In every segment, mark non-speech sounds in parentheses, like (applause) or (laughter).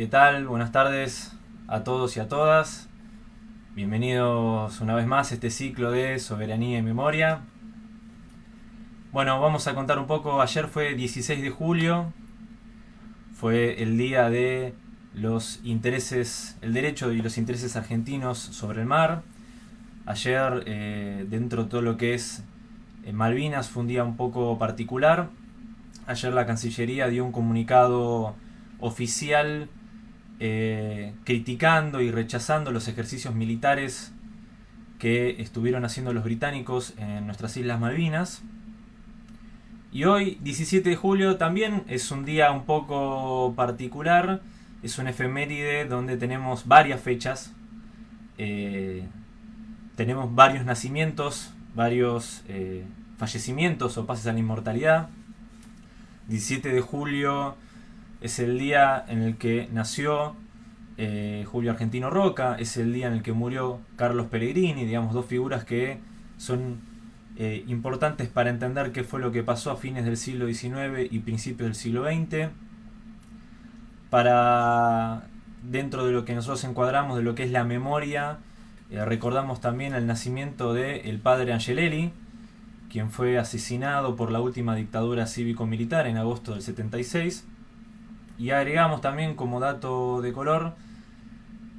¿Qué tal? Buenas tardes a todos y a todas. Bienvenidos una vez más a este ciclo de Soberanía y Memoria. Bueno, vamos a contar un poco. Ayer fue 16 de julio. Fue el día de los intereses, el derecho y los intereses argentinos sobre el mar. Ayer, eh, dentro de todo lo que es eh, Malvinas, fue un día un poco particular. Ayer la Cancillería dio un comunicado oficial eh, criticando y rechazando los ejercicios militares que estuvieron haciendo los británicos en nuestras Islas Malvinas. Y hoy, 17 de julio, también es un día un poco particular, es un efeméride donde tenemos varias fechas, eh, tenemos varios nacimientos, varios eh, fallecimientos o pases a la inmortalidad. 17 de julio es el día en el que nació eh, Julio Argentino Roca, es el día en el que murió Carlos Pellegrini, digamos, dos figuras que son eh, importantes para entender qué fue lo que pasó a fines del siglo XIX y principios del siglo XX. Para, dentro de lo que nosotros encuadramos de lo que es la memoria, eh, recordamos también el nacimiento del el padre Angelelli, quien fue asesinado por la última dictadura cívico-militar en agosto del 76 y agregamos también como dato de color,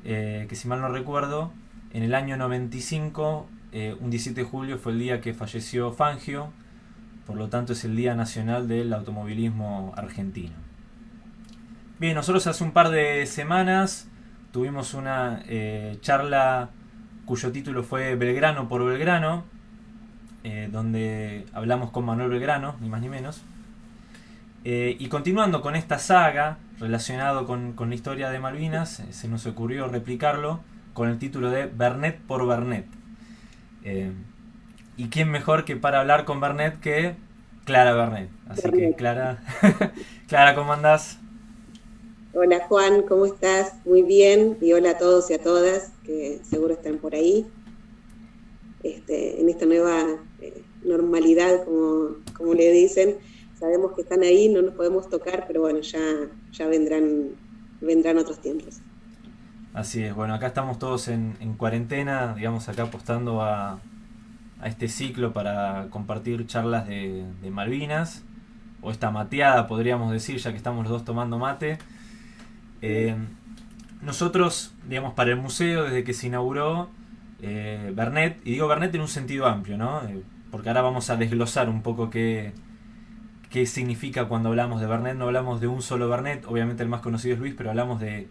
eh, que si mal no recuerdo, en el año 95, eh, un 17 de julio fue el día que falleció Fangio, por lo tanto es el Día Nacional del Automovilismo Argentino. Bien, nosotros hace un par de semanas tuvimos una eh, charla cuyo título fue Belgrano por Belgrano, donde hablamos con Manuel Belgrano, ni más ni menos. Eh, y continuando con esta saga relacionado con, la historia de Malvinas, eh, se nos ocurrió replicarlo con el título de Bernet por Bernet. Eh, y quién mejor que para hablar con Bernet que Clara Bernet. Así que Clara, (laughs) Clara, ¿cómo andás? Hola Juan, ¿cómo estás? Muy bien. Y hola a todos y a todas que seguro están por ahí. Este, en esta nueva normalidad, como, como le dicen sabemos que están ahí, no nos podemos tocar, pero bueno, ya, ya vendrán, vendrán otros tiempos. Así es, bueno, acá estamos todos en, cuarentena, digamos, acá apostando a, este ciclo para compartir charlas de, Malvinas, o esta mateada, podríamos decir, ya que estamos los dos tomando mate. Eh, nosotros, digamos, para el museo, desde que se inauguró, eh, Bernet, y digo Bernet en un sentido amplio, ¿no? Eh, porque ahora vamos a desglosar un poco qué, qué significa cuando hablamos de Bernet. No hablamos de un solo Bernet, obviamente el más conocido es Luis, pero hablamos de,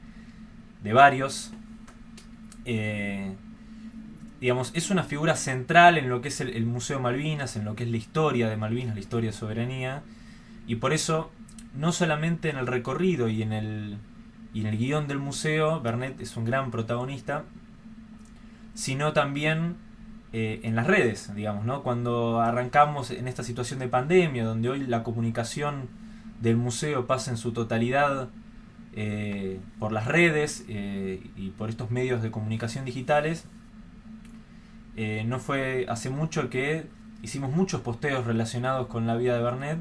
varios. Eh, digamos, es una figura central en lo que es el, Museo Malvinas, en lo que es la historia de Malvinas, la historia de soberanía, y por eso, no solamente en el recorrido y en el, y en el guion del museo, Bernet es un gran protagonista, sino también eh, en las redes, digamos, ¿no? Cuando arrancamos en esta situación de pandemia, donde hoy la comunicación del museo pasa en su totalidad eh, por las redes eh, y por estos medios de comunicación digitales, no fue hace mucho que hicimos muchos posteos relacionados con la vida de Bernet,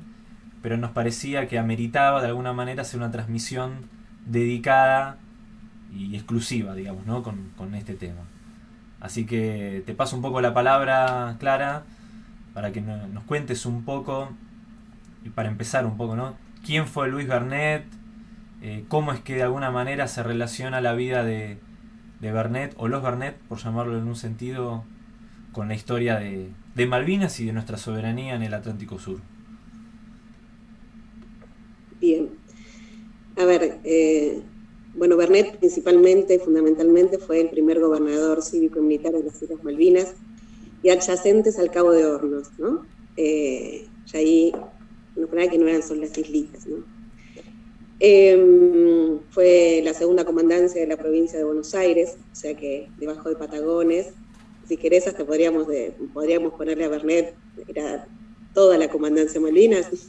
pero nos parecía que ameritaba de alguna manera hacer una transmisión dedicada y exclusiva, digamos, ¿no? con, con este tema. Así que te paso un poco la palabra, Clara, para que nos cuentes un poco, y para empezar un poco, ¿no? ¿Quién fue Luis Bernet? Eh, ¿Cómo es que de alguna manera se relaciona la vida de, de Bernet, o los Bernet, por llamarlo en un sentido, con la historia de, de Malvinas y de nuestra soberanía en el Atlántico Sur? Bien. A ver, eh, bueno, Bernet principalmente, fundamentalmente, fue el primer gobernador cívico y militar de las Islas Malvinas y adyacentes al Cabo de Hornos, ¿no? Eh, ya ahí, no que no eran solo las islitas, ¿no? Em, fue la segunda comandancia de la provincia de Buenos Aires, o sea que debajo de Patagones, si querés hasta podríamos, podríamos ponerle a Bernet, era toda la comandancia Malvinas. (laughs)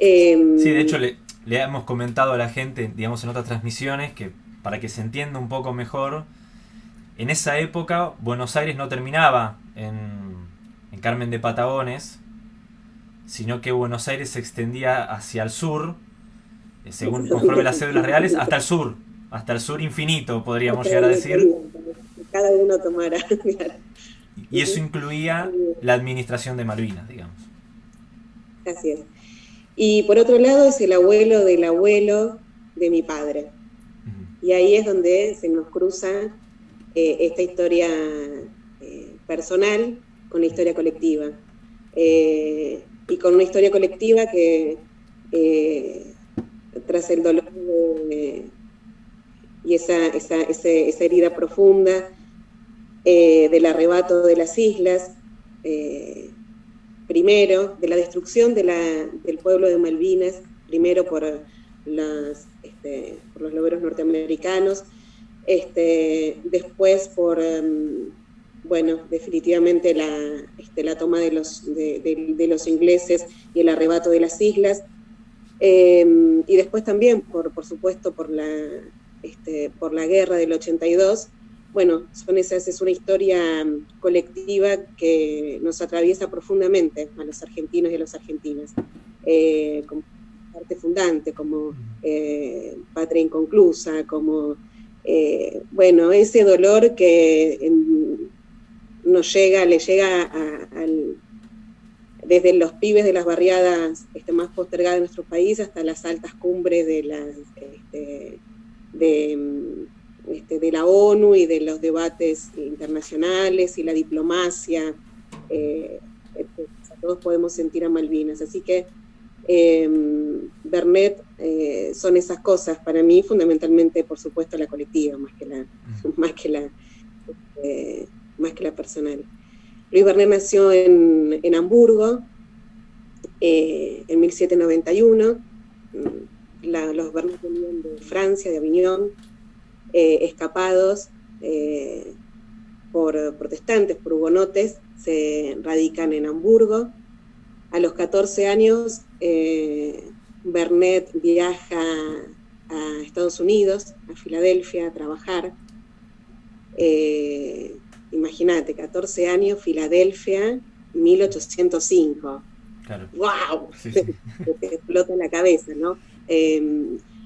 Em, sí, de hecho le, le hemos comentado a la gente, digamos, en otras transmisiones, que para que se entienda un poco mejor, en esa época Buenos Aires no terminaba en, en Carmen de Patagones, sino que Buenos Aires se extendía hacia el sur según conforme las cédulas reales, hasta el sur, hasta el sur infinito, podríamos llegar a decir. Cada uno tomará. (laughs) Y eso incluía la administración de Malvinas, digamos. Así es. Y por otro lado es el abuelo del abuelo de mi padre. Y ahí es donde se nos cruza eh, esta historia eh, personal con la historia colectiva. Eh, y con una historia colectiva que tras el dolor y esa, esa, esa, herida profunda del arrebato de las islas, primero, de la destrucción de la, del pueblo de Malvinas, primero por, este, los logros norteamericanos, este, después por, em, bueno, definitivamente la, este, la toma de los, de, los ingleses y el arrebato de las islas, em, y después también, por, por supuesto, por la, por la guerra del 82, bueno, son esas, es una historia colectiva que nos atraviesa profundamente a los argentinos y a las argentinas, eh, como parte fundante, como eh, patria inconclusa, como, eh, bueno, ese dolor que nos llega, le llega desde los pibes de las barriadas este, más postergadas de nuestro país hasta las altas cumbres de las... Este, de, este, de la ONU y de los debates internacionales y la diplomacia. Eh, este, todos podemos sentir a Malvinas. Así que eh, Bernet eh, son esas cosas para mí, fundamentalmente, por supuesto, la colectiva, más que la, (laughs) más que la, este, más que la personal. Luis Bernet nació en, en Hamburgo en 1791. La, los Bernet venían de Francia, de Avignon, eh, escapados eh, por protestantes, por hugonotes, se radican en Hamburgo. A los 14 años, eh, Bernet viaja a Estados Unidos, a Filadelfia, a trabajar. Imagínate, 14 años, Filadelfia, 1805. Claro. ¡Wow! (laughs) Te, explota la cabeza, ¿no?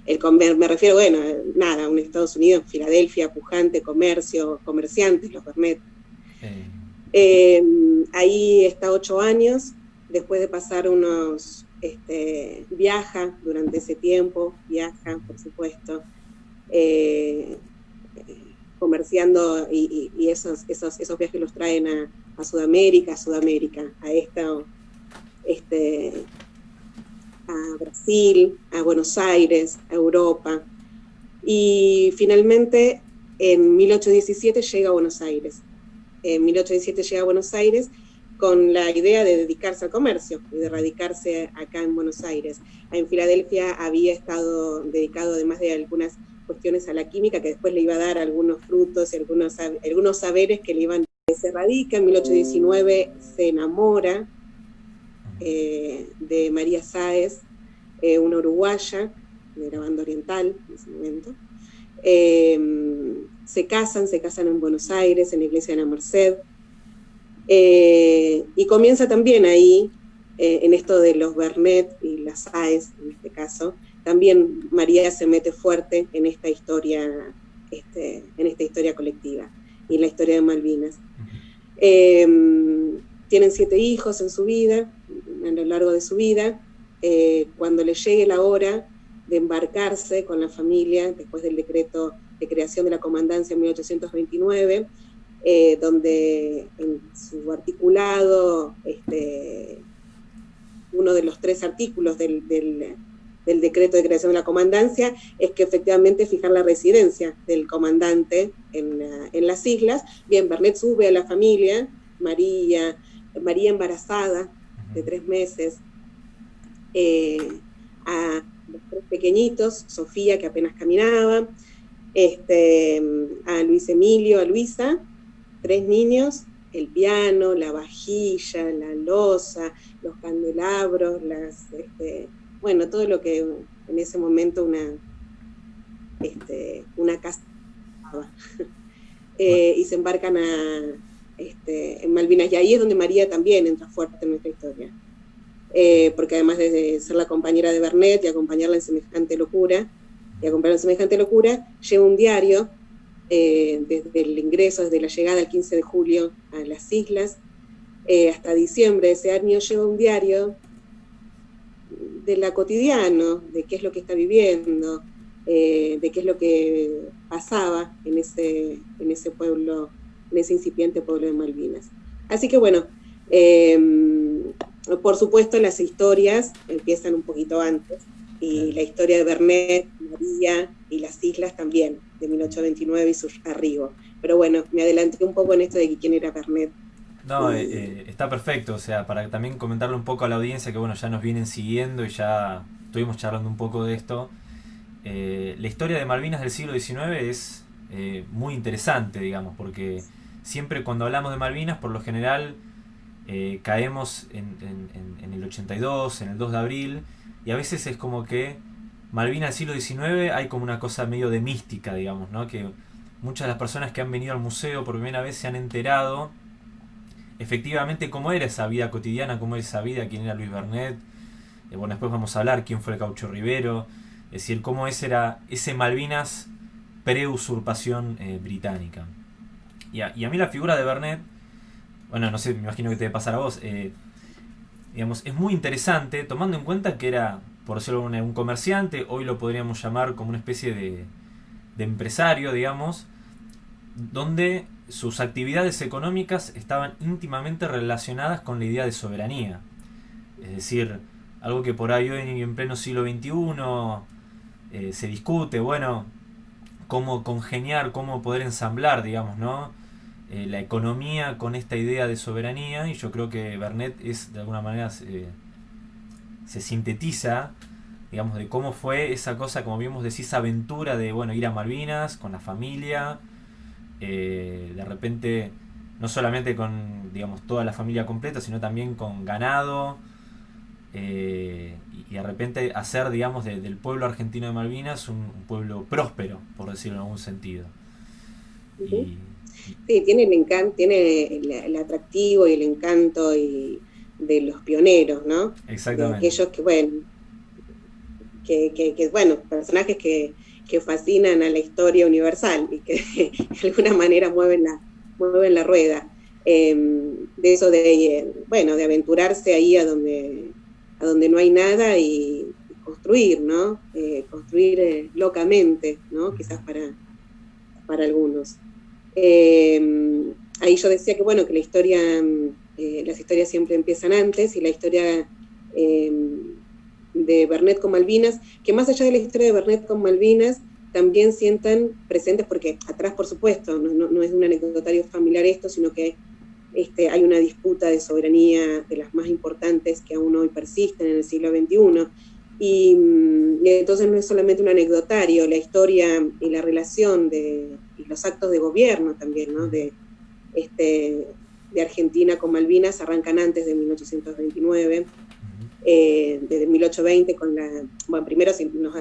El, me refiero, bueno, nada, un Estados Unidos, Filadelfia, pujante, comercio, comerciantes, los Bernet. Eh, ahí está ocho años, después de pasar unos, este, viaja durante ese tiempo, viaja, por supuesto, eh, comerciando y, esos, esos, esos viajes los traen a, a Sudamérica, a Sudamérica, a esta, este, a Brasil, a Buenos Aires, a Europa. Y finalmente, en 1817 llega a Buenos Aires. En 1817 llega a Buenos Aires con la idea de dedicarse al comercio y de radicarse acá en Buenos Aires. En Filadelfia había estado dedicado, además de algunas cuestiones a la química, que después le iba a dar algunos frutos y algunos, algunos saberes que le iban... Se radica, en 1819 se enamora eh, de María Sáez, eh, una uruguaya, de la banda oriental en ese momento. Eh, se casan, se casan en Buenos Aires, en la iglesia de la Merced, y comienza también ahí, en esto de los Bernet y las Sáez, en este caso, también María se mete fuerte en esta historia, este, en esta historia colectiva y en la historia de Malvinas. tienen siete hijos en su vida, a lo largo de su vida, eh, cuando le llegue la hora de embarcarse con la familia, después del decreto de creación de la comandancia en 1829, eh, donde en su articulado, este, uno de los tres artículos del, decreto de creación de la comandancia es que efectivamente fijar la residencia del comandante en, en las islas. Bien, Bernet sube a la familia, María, María embarazada, de tres meses, eh, a los tres pequeñitos, Sofía, que apenas caminaba, este, a Luis Emilio, a Luisa, tres niños, el piano, la vajilla, la losa, los candelabros, las, este, bueno, todo lo que en ese momento una, este, una casa. (laughs) Eh, y se embarcan a, este, en Malvinas. Y ahí es donde María también entra fuerte en nuestra historia. eh, porque además de ser la compañera de Bernet y acompañarla en semejante locura, y acompañarla semejante locura, lleva un diario eh, desde el ingreso, desde la llegada el 15 de julio a las islas, eh, hasta diciembre de ese año lleva un diario de la cotidiano, de qué es lo que está viviendo, de qué es lo que pasaba en ese, en ese pueblo, en ese incipiente pueblo de Malvinas. Así que bueno, por supuesto, las historias empiezan un poquito antes, y la historia de Bernet, María y las islas también, de 1829 y su arribo. Pero bueno, me adelanté un poco en esto de quién era Bernet. No, eh, eh, está perfecto, o sea, para también comentarle un poco a la audiencia que bueno, ya nos vienen siguiendo y ya estuvimos charlando un poco de esto. Eh, la historia de Malvinas del siglo XIX es muy interesante, digamos, porque siempre cuando hablamos de Malvinas, por lo general eh, caemos en, el 82, en el 2 de abril, y a veces es como que Malvinas del siglo XIX hay como una cosa medio de mística, digamos, ¿no? Que muchas de las personas que han venido al museo por primera vez se han enterado efectivamente cómo era esa vida cotidiana, cómo era esa vida, quién era Luis Bernet. Eh, bueno, después vamos a hablar quién fue el Caucho Rivero, es decir, cómo ese era ese Malvinas pre-usurpación eh, británica. Y a, mí la figura de Bernet bueno, no sé, me imagino que te debe pasar a vos, eh, digamos, es muy interesante tomando en cuenta que era, por decirlo un, comerciante, hoy lo podríamos llamar como una especie de, de empresario, digamos, donde sus actividades económicas estaban íntimamente relacionadas con la idea de soberanía. Es decir, algo que por ahí hoy en pleno siglo XXI eh, se discute, bueno, cómo congeniar, cómo poder ensamblar, digamos, ¿no? Eh, la economía con esta idea de soberanía y yo creo que Bernet es de alguna manera se sintetiza digamos de cómo fue esa cosa como vimos decís aventura de bueno ir a Malvinas con la familia eh, de repente no solamente con digamos toda la familia completa sino también con ganado eh, y, de repente hacer digamos del pueblo argentino de Malvinas un, pueblo próspero por decirlo en algún sentido Sí, tiene el encanto, tiene el, atractivo y el encanto y de los pioneros, ¿no? Exactamente. aquellos que, bueno, que, bueno, personajes que, fascinan a la historia universal y que (laughs) de alguna manera mueven la, mueven la rueda. Em, de eso de, bueno, de aventurarse ahí a donde, a donde no hay nada y, construir, ¿no? Eh, construir eh, locamente, ¿no? Quizás para, para algunos. Eh, ahí yo decía que bueno, que la historia, eh, las historias siempre empiezan antes y la historia eh, de Bernet con Malvinas, que más allá de la historia de Bernet con Malvinas, también sientan presentes, porque atrás por supuesto, no, es un anecdotario familiar esto, sino que este, hay una disputa de soberanía de las más importantes que aún hoy persisten en el siglo XXI. Y, y, entonces no es solamente un anecdotario, la historia y la relación de, los actos de gobierno también, ¿no? De, este, de Argentina con Malvinas arrancan antes de 1829, eh, desde 1820 con la, bueno, primero si nos,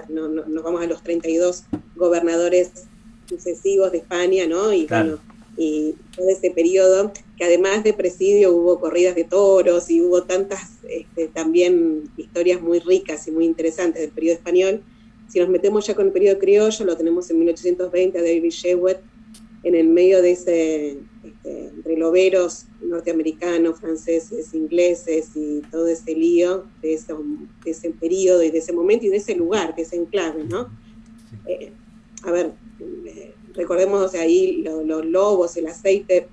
vamos a los 32 gobernadores sucesivos de España, ¿no? Y y todo ese periodo, que además de presidio hubo corridas de toros y hubo tantas este, también historias muy ricas y muy interesantes del periodo español, si nos metemos ya con el periodo criollo, lo tenemos en 1820 a David Shewett, en el medio de ese, este, entre loberos norteamericanos, franceses, ingleses y todo ese lío de ese, de ese periodo y de ese momento y de ese lugar, de ese enclave, ¿no? Eh, a ver, eh, recordemos ahí los lobos, el aceite,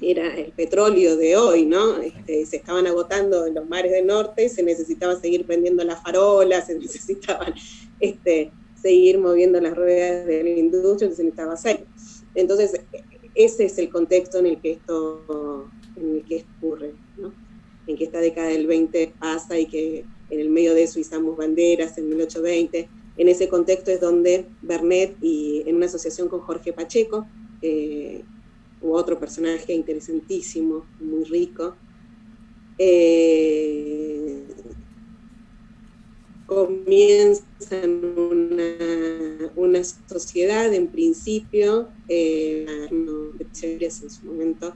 era el petróleo de hoy, ¿no? Este, se estaban agotando en los mares del norte, se necesitaba seguir prendiendo las farolas, se (laughs) necesitaban este, seguir moviendo las ruedas de la industria, se necesitaba aceite. Entonces, ese es el contexto en el que esto en el que ocurre, ¿no? en que esta década del 20 pasa y que en el medio de eso izamos banderas en 1820. En ese contexto es donde Bernet y en una asociación con Jorge Pacheco, eh, otro personaje interesantísimo, muy rico, eh, comienzan una, una, sociedad en principio, eh, en su momento,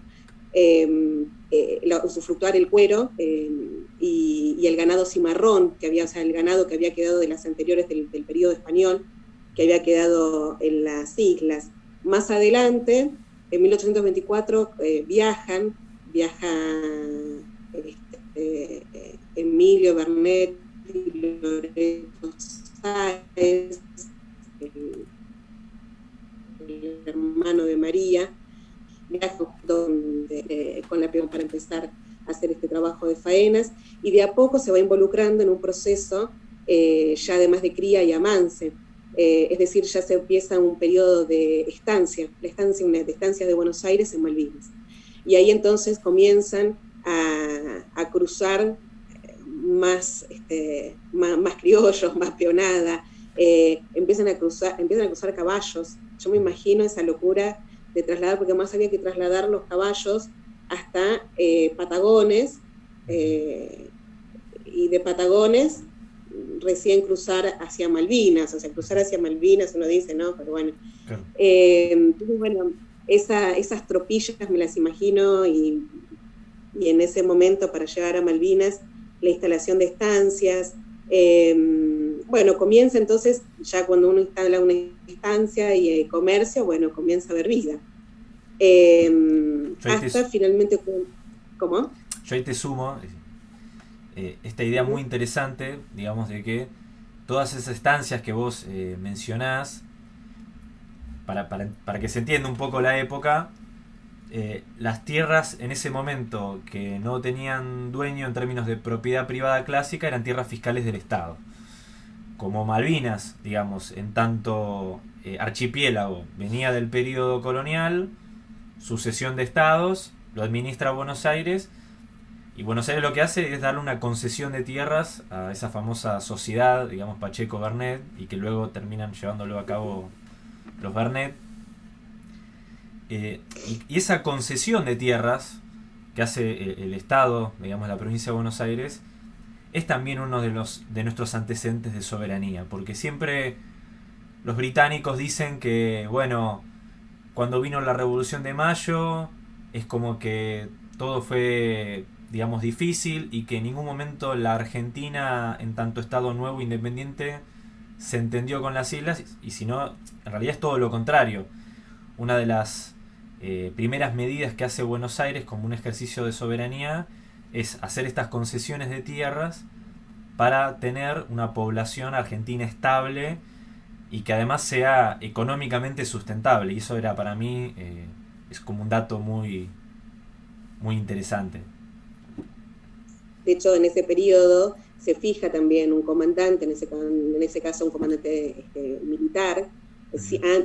em, eh, usufructuar el cuero em, y, y, el ganado cimarrón, que había, o sea, el ganado que había quedado de las anteriores del, periodo español, que había quedado en las islas. Más adelante, en 1824, eh, viajan, viaja este, Emilio Bernet y Loreto Sáez, el, hermano de María, viajan con la para empezar hacer este trabajo de faenas y de a poco se va involucrando en un proceso eh, ya además de cría y amance. Eh, es decir, ya se empieza un periodo de estancia, la estancia, una estancia de Buenos Aires en Malvinas. Y ahí entonces comienzan a, cruzar eh, más, este, más, criollos, más peonada, empiezan, a cruzar, empiezan a cruzar caballos. Yo me imagino esa locura de trasladar, porque más había que trasladar los caballos hasta eh, Patagones, eh, y de Patagones recién cruzar hacia Malvinas, o sea, cruzar hacia Malvinas uno dice, no, pero bueno. Eh, bueno, esas tropillas me las imagino y, en ese momento para llegar a Malvinas, la instalación de estancias, bueno, comienza entonces, ya cuando uno instala una estancia y comercio, bueno, comienza a haber vida. Em, hasta finalmente, ¿cómo? Yo ahí te sumo eh, esta idea muy interesante, digamos, de que todas esas estancias que vos eh, mencionás, para, para, que se entienda un poco la época, eh, las tierras en ese momento que no tenían dueño en términos de propiedad privada clásica eran tierras fiscales del Estado. Como Malvinas, digamos, en tanto archipiélago venía del periodo colonial, sucesión de estados, lo administra Buenos Aires, y Buenos Aires lo que hace es darle una concesión de tierras a esa famosa sociedad, digamos Pacheco Bernet, y que luego terminan llevándolo a cabo los Bernet. Eh, y, esa concesión de tierras que hace el, eh, el, Estado, digamos la provincia de Buenos Aires, es también uno de, los, de nuestros antecedentes de soberanía, porque siempre los británicos dicen que, bueno, cuando vino la Revolución de Mayo, es como que todo fue, digamos, difícil y que en ningún momento la Argentina, en tanto Estado nuevo independiente, se entendió con las islas, y si no, en realidad es todo lo contrario. Una de las eh, primeras medidas que hace Buenos Aires como un ejercicio de soberanía es hacer estas concesiones de tierras para tener una población argentina estable y que además sea económicamente sustentable. Y eso era para mí, eh, es como un dato muy, muy interesante. De hecho, en ese periodo se fija también un comandante, en ese, en ese caso un comandante este, militar,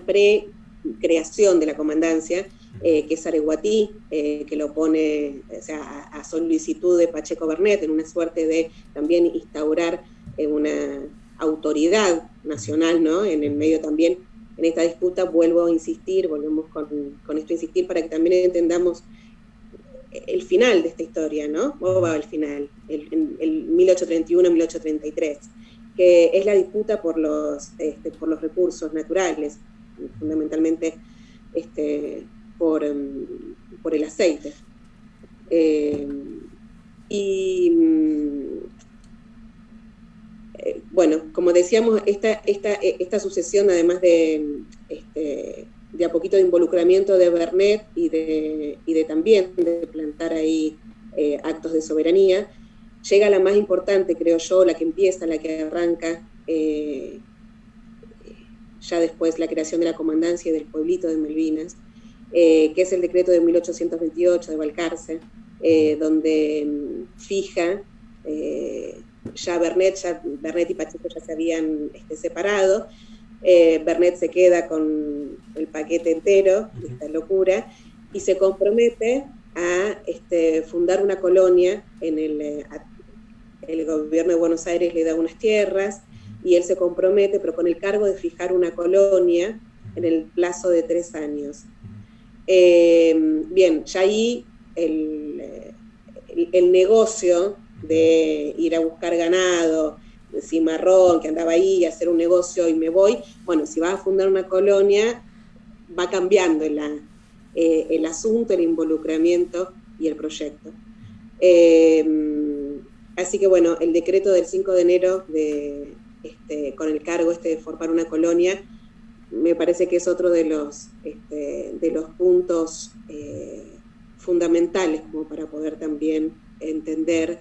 pre-creación de la comandancia, eh, que es Areguatí, eh, que lo pone a, a, solicitud de Pacheco Bernet, en una suerte de también instaurar una autoridad nacional, ¿no? En el medio también, en esta disputa, vuelvo a insistir, volvemos con, esto a insistir para que también entendamos el final de esta historia, ¿no? ¿Cómo va el final? El, 1831-1833, que es la disputa por los, este, por los recursos naturales, fundamentalmente este, por, em, por el aceite. Eh, y eh, bueno, como decíamos, esta, esta, eh, esta sucesión, además de, este, de a poquito de involucramiento de Bernet y de, y de también de plantar ahí eh, actos de soberanía, llega la más importante, creo yo, la que empieza, la que arranca, ya después la creación de la comandancia del pueblito de Malvinas, que es el decreto de 1828 de Balcarce, donde mm, fija ya Bernet, ya Bernet y Pacheco ya se habían este, separado, eh, Bernet se queda con el paquete entero, esta locura, y se compromete a este, fundar una colonia en el, eh, el gobierno de Buenos Aires le da unas tierras y él se compromete, pero con el cargo de fijar una colonia en el plazo de tres años. Eh, bien, ya ahí el, el negocio de ir a buscar ganado, cimarrón, que andaba ahí, hacer un negocio y me voy, bueno, si vas a fundar una colonia, va cambiando eh, el asunto, el involucramiento y el proyecto. Eh, así que bueno, el decreto del 5 de enero de, este, con el cargo este de formar una colonia, me parece que es otro de los, este, de los puntos eh, fundamentales como para poder también entender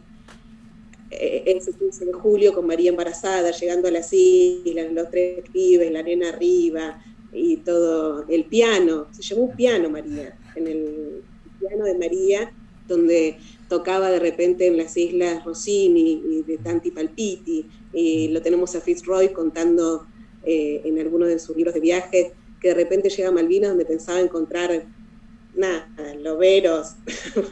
eh, ese 15 de julio con María embarazada, llegando a las islas, los tres pibes, la nena arriba y todo, el piano, se llevó un piano María, en el piano de María, donde tocaba de repente en las islas Rossini y de Tanti Palpiti, y lo tenemos a Fitzroy contando eh, en algunos de sus libros de viaje, que de repente llega a Malvinas donde pensaba encontrar nada, loberos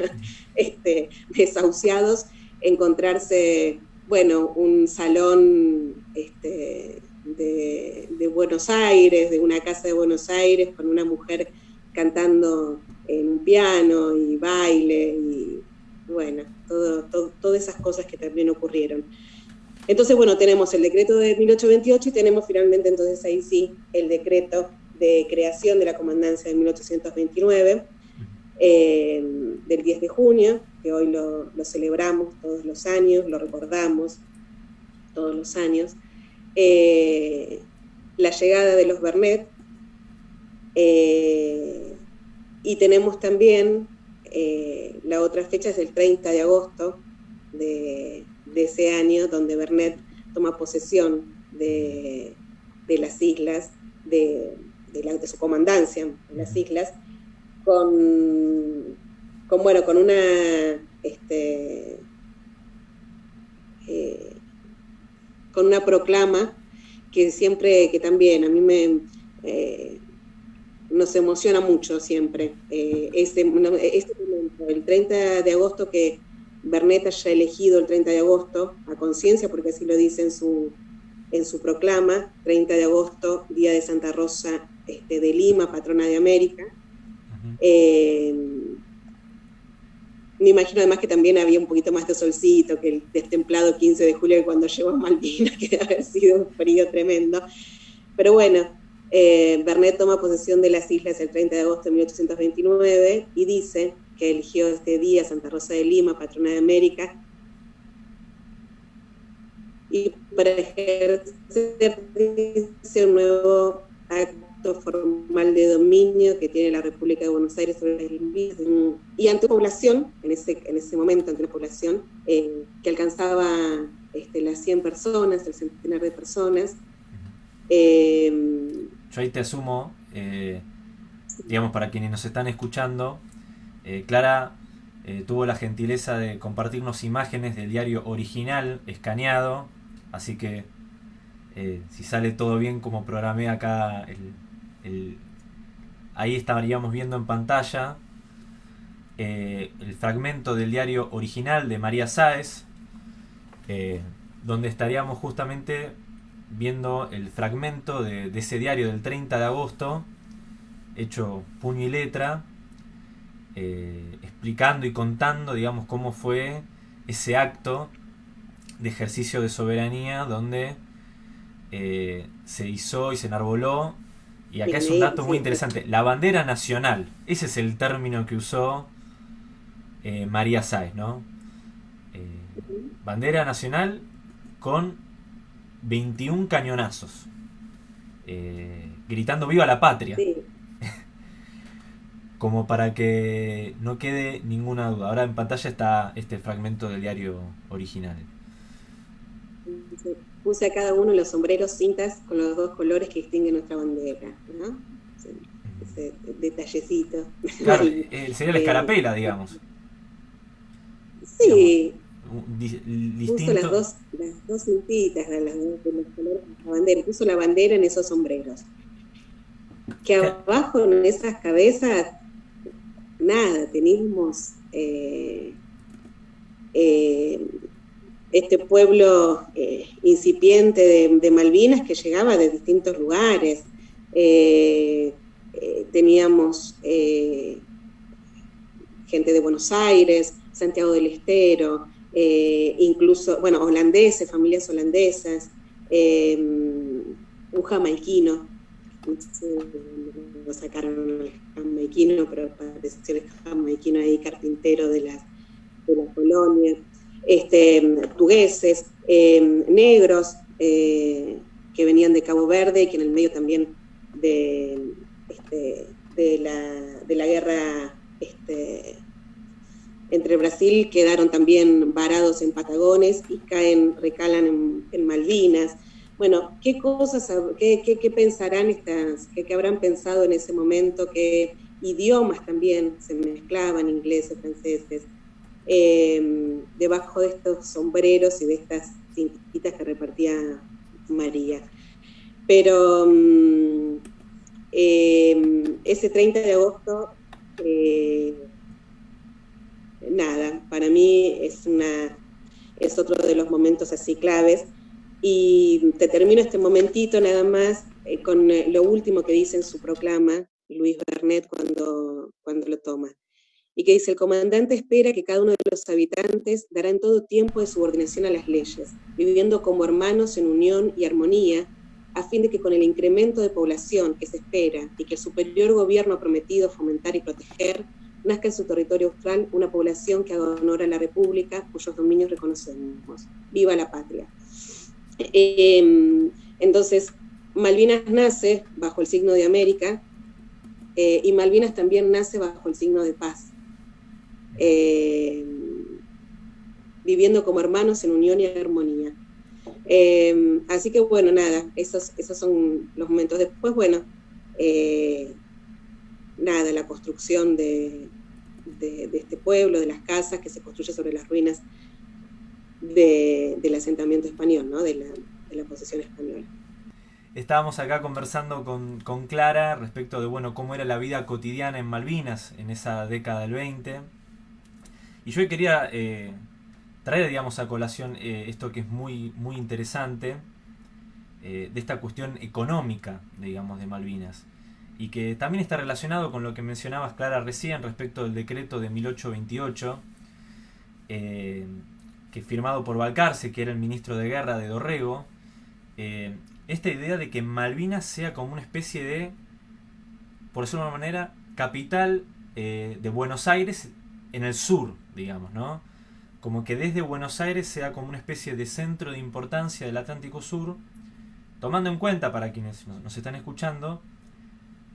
(laughs) este, desahuciados, encontrarse, bueno, un salón este, de, de, Buenos Aires, de una casa de Buenos Aires, con una mujer cantando en un piano y baile, y bueno, todas esas cosas que también ocurrieron. Entonces, bueno, tenemos el decreto de 1828 y tenemos finalmente entonces ahí sí el decreto de creación de la comandancia de 1829, eh, del 10 de junio, que hoy lo, celebramos todos los años, lo recordamos todos los años. Eh, la llegada de los Bernet, eh, y tenemos también la otra fecha es el 30 de agosto de, de ese año donde Bernet toma posesión de, las islas, de, de, su comandancia en las islas, con, con bueno, con una este, eh, con una proclama que siempre, que también a mí me eh, nos emociona mucho siempre. Eh, este, este momento, el 30 de agosto que Bernet haya elegido el 30 de agosto a conciencia, porque así lo dice en su, en su proclama, 30 de agosto, Día de Santa Rosa este, de Lima, patrona de América. Eh, me imagino además que también había un poquito más de solcito que el destemplado 15 de julio cuando llegó a Malvinas, (laughs) que debe haber sido un frío tremendo. Pero bueno, eh, Bernet toma posesión de las islas el 30 de agosto de 1829 y dice que eligió este día Santa Rosa de Lima, patrona de América, y para ejercer un nuevo acto formal de dominio que tiene la República de Buenos Aires sobre las Islas y ante una población, en ese, en ese momento ante una población eh, que alcanzaba este, las 100 personas, el centenar de personas. Eh, Yo ahí te asumo, eh, digamos, para quienes nos están escuchando, eh, Clara eh, tuvo la gentileza de compartirnos imágenes del diario original escaneado, así que si sale todo bien como programé acá, ahí estaríamos viendo en pantalla el fragmento del diario original de María Sáez, donde estaríamos justamente viendo el fragmento de, de ese diario del 30 de agosto, hecho puño y letra, eh, explicando y contando, digamos, cómo fue ese acto de ejercicio de soberanía donde eh, se hizo y se enarboló. Y acá es un dato muy interesante. La bandera nacional, ese es el término que usó eh, María Sáez, ¿no? bandera nacional con 21 cañonazos, gritando viva la patria (laughs) como para que no quede ninguna duda. Ahora en pantalla está este fragmento del diario original. Puse a cada uno los sombreros cintas con los dos colores que distinguen nuestra bandera, ¿no? Ese detallecito. Claro, eh, sería la eh, escarapela, digamos. Sí. Puso las dos, las dos cintitas de, los colores de la bandera. Puso la bandera en esos sombreros. Que abajo en esas cabezas nada, teníamos eh, eh, este pueblo eh, incipiente de, Malvinas que llegaba de distintos lugares. teníamos gente de Buenos Aires, Santiago del Estero, incluso, bueno, holandeses, familias holandesas, un jamaiquino, lo sacaron el jamaiquino, pero pareció el jamaiquino ahí carpintero de la, de la colonia. este, portugueses, em, negros eh, que venían de Cabo Verde y que en el medio también de, este, de, la, guerra este, entre Brasil quedaron también varados en Patagones y caen, recalan en, Malvinas. Bueno, ¿qué cosas, qué, pensarán estas, qué, habrán pensado en ese momento? ¿Qué idiomas también se mezclaban, ingleses, franceses, em, debajo de estos sombreros y de estas cintitas que repartía María? Pero mm, em, ese 30 de agosto eh, nada, para mí es, una, es otro de los momentos así claves. Y te termino este momentito nada más eh, con eh, lo último que dice en su proclama Luis Bernet cuando, cuando lo toma. Y que dice, el comandante espera que cada uno de los habitantes dará en todo tiempo de subordinación a las leyes, viviendo como hermanos en unión y armonía, a fin de que con el incremento de población que se espera y que el superior gobierno ha prometido fomentar y proteger, nazca en su territorio austral una población que haga honor a la República, cuyos dominios reconocemos. ¡Viva la patria! Em, entonces, Malvinas nace bajo el signo de América eh, y Malvinas también nace bajo el signo de paz, em, viviendo como hermanos en unión y armonía. Em, así que bueno, nada, esos, esos son los momentos. Después, bueno, eh, nada, la construcción de, este pueblo, de las casas que se construye sobre las ruinas del asentamiento español, ¿no? de, la, posesión española. Estábamos acá conversando con, Clara respecto de bueno, cómo era la vida cotidiana en Malvinas en esa década del 20. Y yo quería eh, traer digamos, a colación eh, esto que es muy, muy interesante, eh, de esta cuestión económica digamos, de Malvinas y que también está relacionado con lo que mencionabas Clara recién respecto del decreto de 1828, eh, que firmado por Balcarce, que era el ministro de guerra de Dorrego, eh, esta idea de que Malvinas sea como una especie de, por decirlo de una manera, capital eh, de Buenos Aires en el sur, digamos, ¿no? Como que desde Buenos Aires sea como una especie de centro de importancia del Atlántico Sur, tomando en cuenta para quienes nos están escuchando,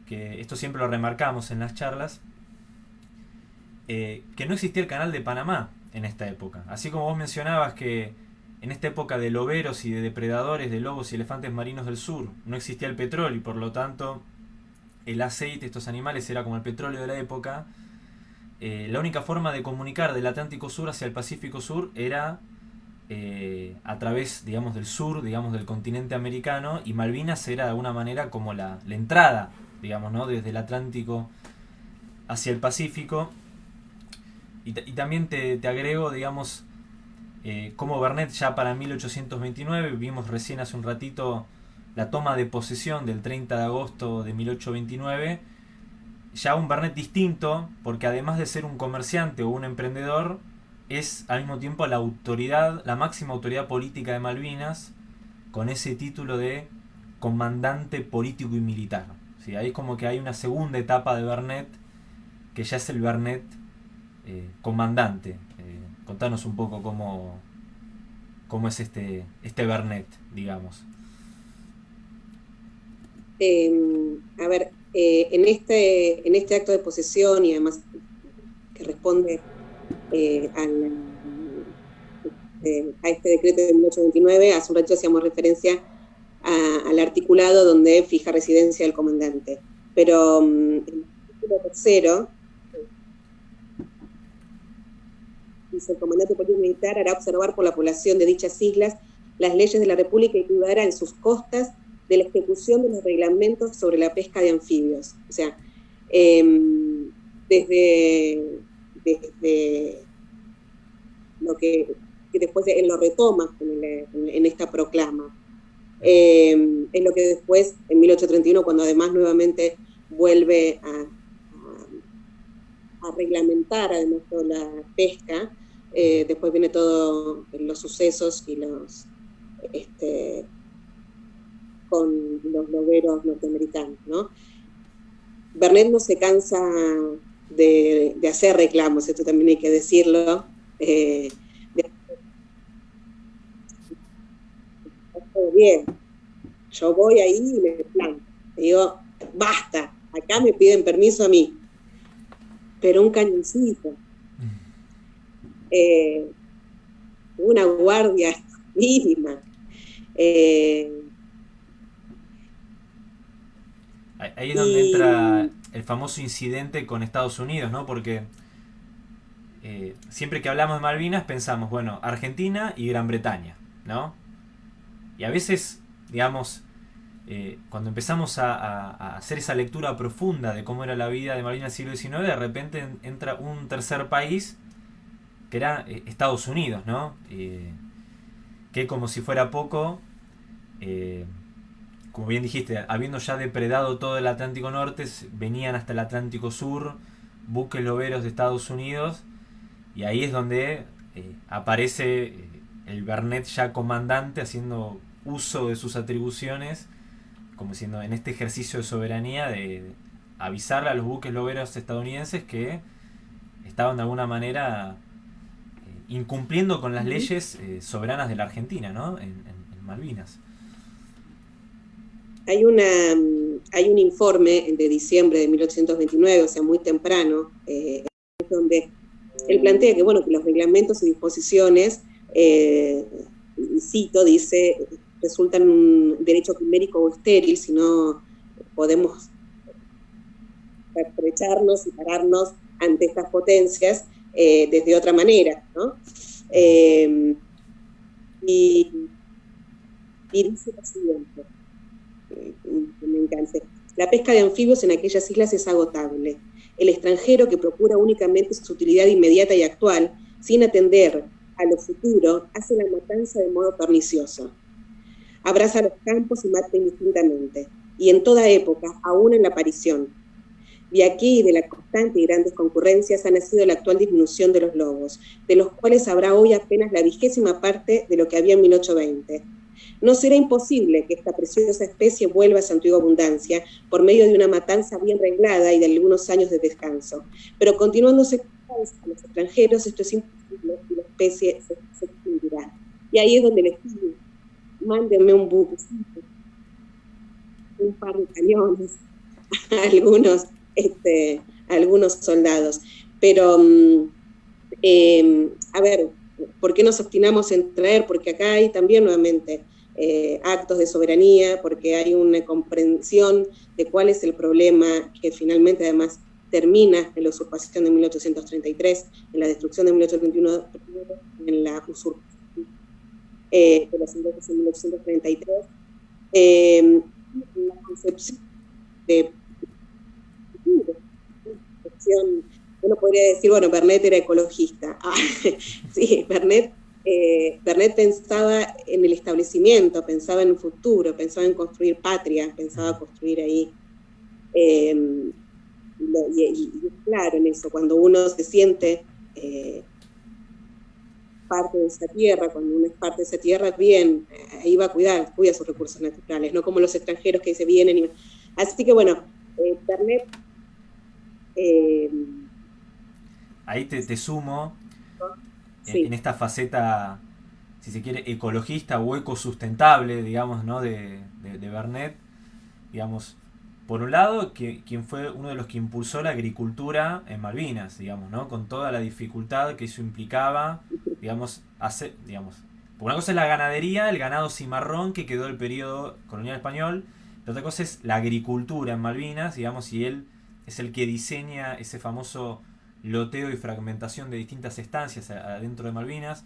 que esto siempre lo remarcamos en las charlas, eh, que no existía el canal de Panamá en esta época. Así como vos mencionabas que en esta época de loberos y de depredadores de lobos y elefantes marinos del sur no existía el petróleo y por lo tanto el aceite de estos animales era como el petróleo de la época, eh, la única forma de comunicar del Atlántico Sur hacia el Pacífico Sur era eh, a través, digamos, del sur, digamos, del continente americano, y Malvinas era de alguna manera como la, la entrada digamos, ¿no? Desde el Atlántico hacia el Pacífico. Y, también te, agrego, digamos, eh, como Bernet ya para 1829, vimos recién hace un ratito la toma de posesión del 30 de agosto de 1829, ya un Bernet distinto, porque además de ser un comerciante o un emprendedor, es al mismo tiempo la autoridad, la máxima autoridad política de Malvinas, con ese título de comandante político y militar. Ahí como que hay una segunda etapa de Bernet, que ya es el Bernet eh, comandante. Eh, contanos un poco cómo, cómo es este, este Bernet, digamos. Em, a ver, eh, en, este, en este acto de posesión y además que responde al, a este decreto de 1829, hace un rato hacíamos referencia al articulado donde fija residencia el comandante. Pero mm, el artículo tercero dice el comandante político militar hará observar por la población de dichas islas las leyes de la República y cuidará en sus costas de la ejecución de los reglamentos sobre la pesca de anfibios. O sea, em, desde, desde lo que, después él lo retoma en esta proclama. Eh, es lo que después, en 1831, cuando además nuevamente vuelve a, reglamentar además toda la pesca, eh, después viene todos los sucesos y los este, con los loberos norteamericanos, ¿no? Bernet no se cansa de, hacer reclamos, esto también hay que decirlo, eh, de hacer bien, yo voy ahí y me planto. Digo, basta, acá me piden permiso a mí. Pero un cañoncito. Eh, una guardia (laughs) mínima. Eh, ahí es donde entra el famoso incidente con Estados Unidos, ¿no? Porque eh, siempre que hablamos de Malvinas pensamos, bueno, Argentina y Gran Bretaña, ¿no? Y a veces, digamos, eh, cuando empezamos a, hacer esa lectura profunda de cómo era la vida de Malvinas en siglo XIX, de repente entra un tercer país que era eh, Estados Unidos, ¿no? que como si fuera poco, como bien dijiste, habiendo ya depredado todo el Atlántico Norte, venían hasta el Atlántico Sur, buques loberos de Estados Unidos, y ahí es donde eh, aparece eh, el Bernet ya comandante haciendo uso de sus atribuciones, como diciendo en este ejercicio de soberanía de avisarle a los buques loberos estadounidenses que estaban de alguna manera eh, incumpliendo con las leyes soberanas de la Argentina, ¿no? En, Malvinas. Hay, una, hay un informe de diciembre de 1829, o sea, muy temprano, donde él plantea que, bueno, que los reglamentos y disposiciones, eh, cito, dice, resultan un derecho quimérico o estéril si no podemos aprovecharnos y pararnos ante estas potencias eh, desde otra manera, ¿no? Eh, y, dice lo siguiente, me encanta, la pesca de anfibios en aquellas islas es agotable el extranjero que procura únicamente su utilidad inmediata y actual, sin atender a lo futuro, hace la matanza de modo pernicioso. Abraza los campos y mata indistintamente, y en toda época, aún en la aparición. De aquí de la constante y grandes concurrencias ha nacido la actual disminución de los lobos, de los cuales habrá hoy apenas la vigésima parte de lo que había en 1820 no será imposible que esta preciosa especie vuelva a su antigua abundancia por medio de una matanza bien reglada y de algunos años de descanso. Pero continuándose a los extranjeros, esto es imposible y la especie se, extinguirá. Y ahí es donde les pido, mándenme un buque, un par de cañones, (laughs) algunos, este, algunos soldados. Pero, mm, em, a ver, ¿por qué nos obstinamos en traer? Porque acá hay también nuevamente eh, actos de soberanía, porque hay una comprensión de cuál es el problema que finalmente además termina en la usurpación de 1833, en la destrucción de 1821, en la usurpación eh, de los ingleses en 1833, eh, la concepción de uno podría decir, bueno, Bernet era ecologista. (laughs) Ah, sí, Bernet eh, Bernet pensaba en el establecimiento, pensaba en un futuro, pensaba en construir patria, pensaba construir ahí. Em, y, claro en eso, cuando uno se siente eh, parte de esa tierra, cuando uno es parte de esa tierra, bien, ahí va a cuidar, cuida sus recursos naturales, no como los extranjeros que se vienen. Y... Así que bueno, eh, Bernet... Em, ahí te, te sumo en esta faceta, si se quiere, ecologista o ecosustentable, digamos, ¿no? de, de, Bernet, digamos, por un lado, que, quien fue uno de los que impulsó la agricultura en Malvinas, digamos, ¿no? Con toda la dificultad que eso implicaba, digamos, hacer, digamos, por una cosa es la ganadería, el ganado cimarrón que quedó del periodo colonial español, la otra cosa es la agricultura en Malvinas, digamos, y él es el que diseña ese famoso loteo y fragmentación de distintas estancias adentro de Malvinas.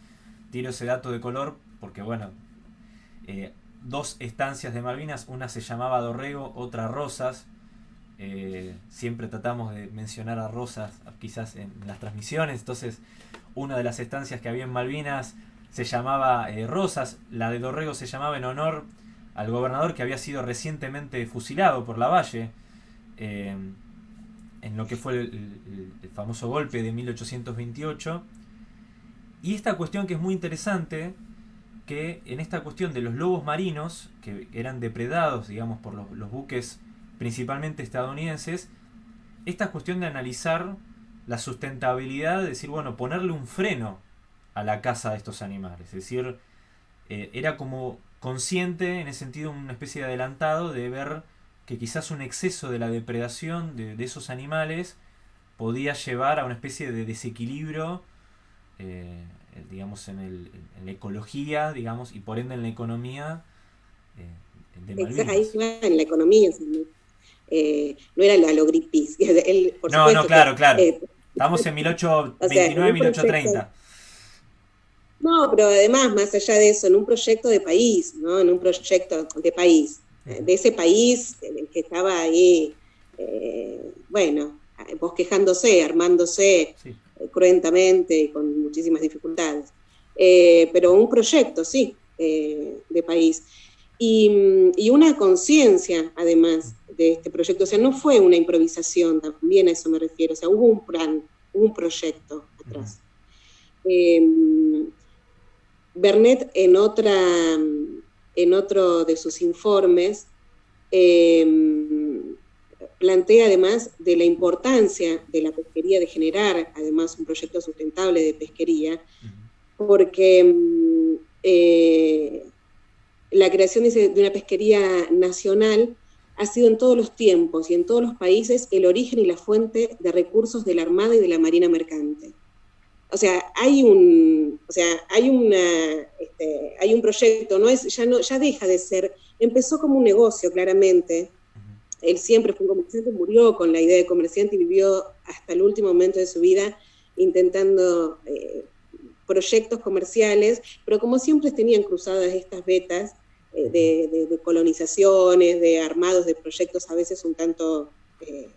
Tiro ese dato de color porque, bueno, eh, dos estancias de Malvinas, una se llamaba Dorrego, otra Rosas. Eh, siempre tratamos de mencionar a Rosas quizás en las transmisiones, entonces una de las estancias que había en Malvinas se llamaba eh, Rosas, la de Dorrego se llamaba en honor al gobernador que había sido recientemente fusilado por la Valle en lo que fue el, famoso golpe de 1828. Y esta cuestión que es muy interesante, que en esta cuestión de los lobos marinos, que eran depredados, digamos, por los, buques principalmente estadounidenses, esta cuestión de analizar la sustentabilidad, de decir, bueno, ponerle un freno a la caza de estos animales. Es decir, eh, era como consciente, en ese sentido, una especie de adelantado de ver que quizás un exceso de la depredación de, esos animales podía llevar a una especie de desequilibrio, eh, digamos, en, el, en, la ecología, digamos, y por ende en la economía eh, de Ahí en la economía, eh, no era la Greenpeace. (laughs) no, no, claro, claro. (laughs) Estamos en 1829, 1830. No, pero además, más allá de eso, en un proyecto de país, ¿no? En un proyecto de país, de ese país en el que estaba ahí, eh, bueno, bosquejándose, armándose eh, cruentamente y con muchísimas dificultades. Eh, pero un proyecto, sí, de país. Y, una conciencia, además, de este proyecto. O sea, no fue una improvisación, también a eso me refiero. O sea, hubo un plan, un proyecto atrás. Bernet en, otra, en otro de sus informes em, plantea además de la importancia de la pesquería, de generar además un proyecto sustentable de pesquería, porque em, eh, la creación de una pesquería nacional ha sido en todos los tiempos y en todos los países el origen y la fuente de recursos de la Armada y de la Marina Mercante o sea, hay un, o sea, hay una, este, hay un proyecto, no es, ya no, ya deja de ser, empezó como un negocio, claramente. Él siempre fue un comerciante, murió con la idea de comerciante y vivió hasta el último momento de su vida intentando eh, proyectos comerciales, pero como siempre tenían cruzadas estas vetas eh, de, colonizaciones, de armados, de proyectos a veces un tanto eh,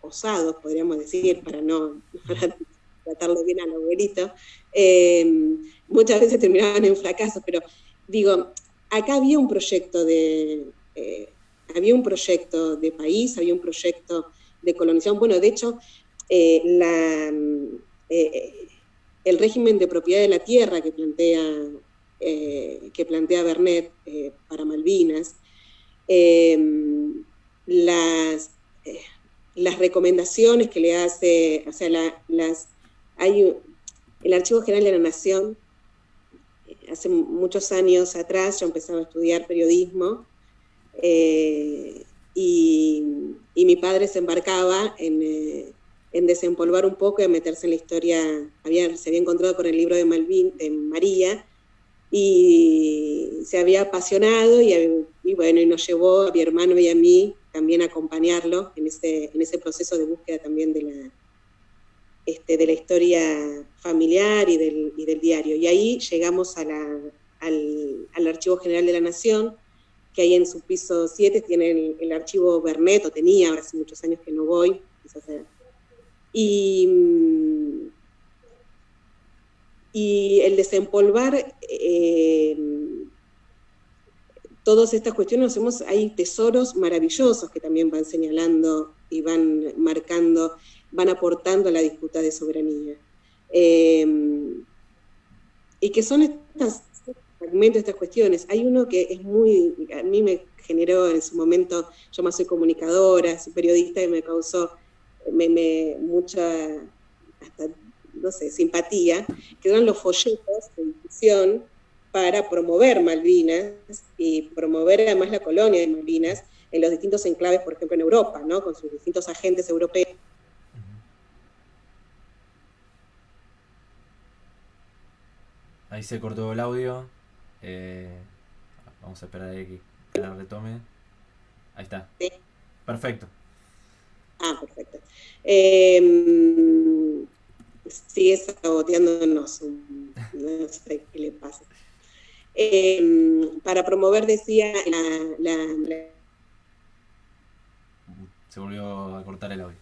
osados, podríamos decir, para no (laughs) tratarlo bien al abuelito, muchas veces terminaban en fracasos, pero digo, acá había un proyecto de, había un proyecto de país, había un proyecto de colonización. Bueno, de hecho, eh, la, el régimen de propiedad de la tierra que plantea, que plantea Bernet para Malvinas, las, las recomendaciones que le hace, o sea, las hay el Archivo General de la Nación, eh, hace muchos años atrás yo empezaba a estudiar periodismo eh, y, mi padre se embarcaba eh, en, desempolvar un poco y a meterse en la historia, había, se había encontrado con el libro de, Malvin, de María y se había apasionado y, y, bueno, y nos llevó a mi hermano y a mí también a acompañarlo en ese, en ese proceso de búsqueda también de la, este, de la historia familiar y del, diario. Y ahí llegamos al, Archivo General de la Nación, que ahí en su piso 7 tiene el, archivo Bernet, o tenía, ahora hace muchos años que no voy, y, y el desempolvar eh, todas estas cuestiones, hacemos, hay tesoros maravillosos que también van señalando y van marcando van aportando a la disputa de soberanía. Em, y que son estos fragmentos, estas cuestiones. Hay uno que es muy, a mí me generó en su momento, yo más soy comunicadora, soy periodista y me causó me, mucha, hasta, no sé, simpatía, que eran los folletos de difusión para promover Malvinas y promover además la colonia de Malvinas en los distintos enclaves, por ejemplo, en Europa, ¿no? con sus distintos agentes europeos Ahí se cortó el audio. Eh, vamos a esperar a que la retome. Ahí está. Sí. Perfecto. Ah, perfecto. Eh, sigue saboteándonos. No sé qué le pasa. Em, para promover, decía, la, Se volvió a cortar el audio.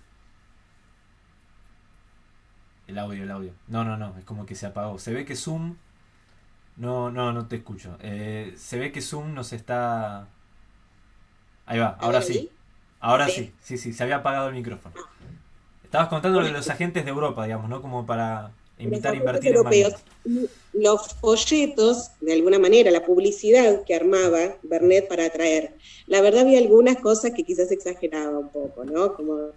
El audio, el audio. No, no, no, es como que se apagó. Se ve que Zoom no, no, no te escucho. Eh, se ve que Zoom nos está... Ahí va, ahora sí. Ahora sí, sí, sí, se había apagado el micrófono. Estabas contando de los agentes de Europa, digamos, ¿no? Como para invitar a invertir europeos, en Los folletos, de alguna manera, la publicidad que armaba Bernet para atraer. La verdad había algunas cosas que quizás exageraba un poco, ¿no? Como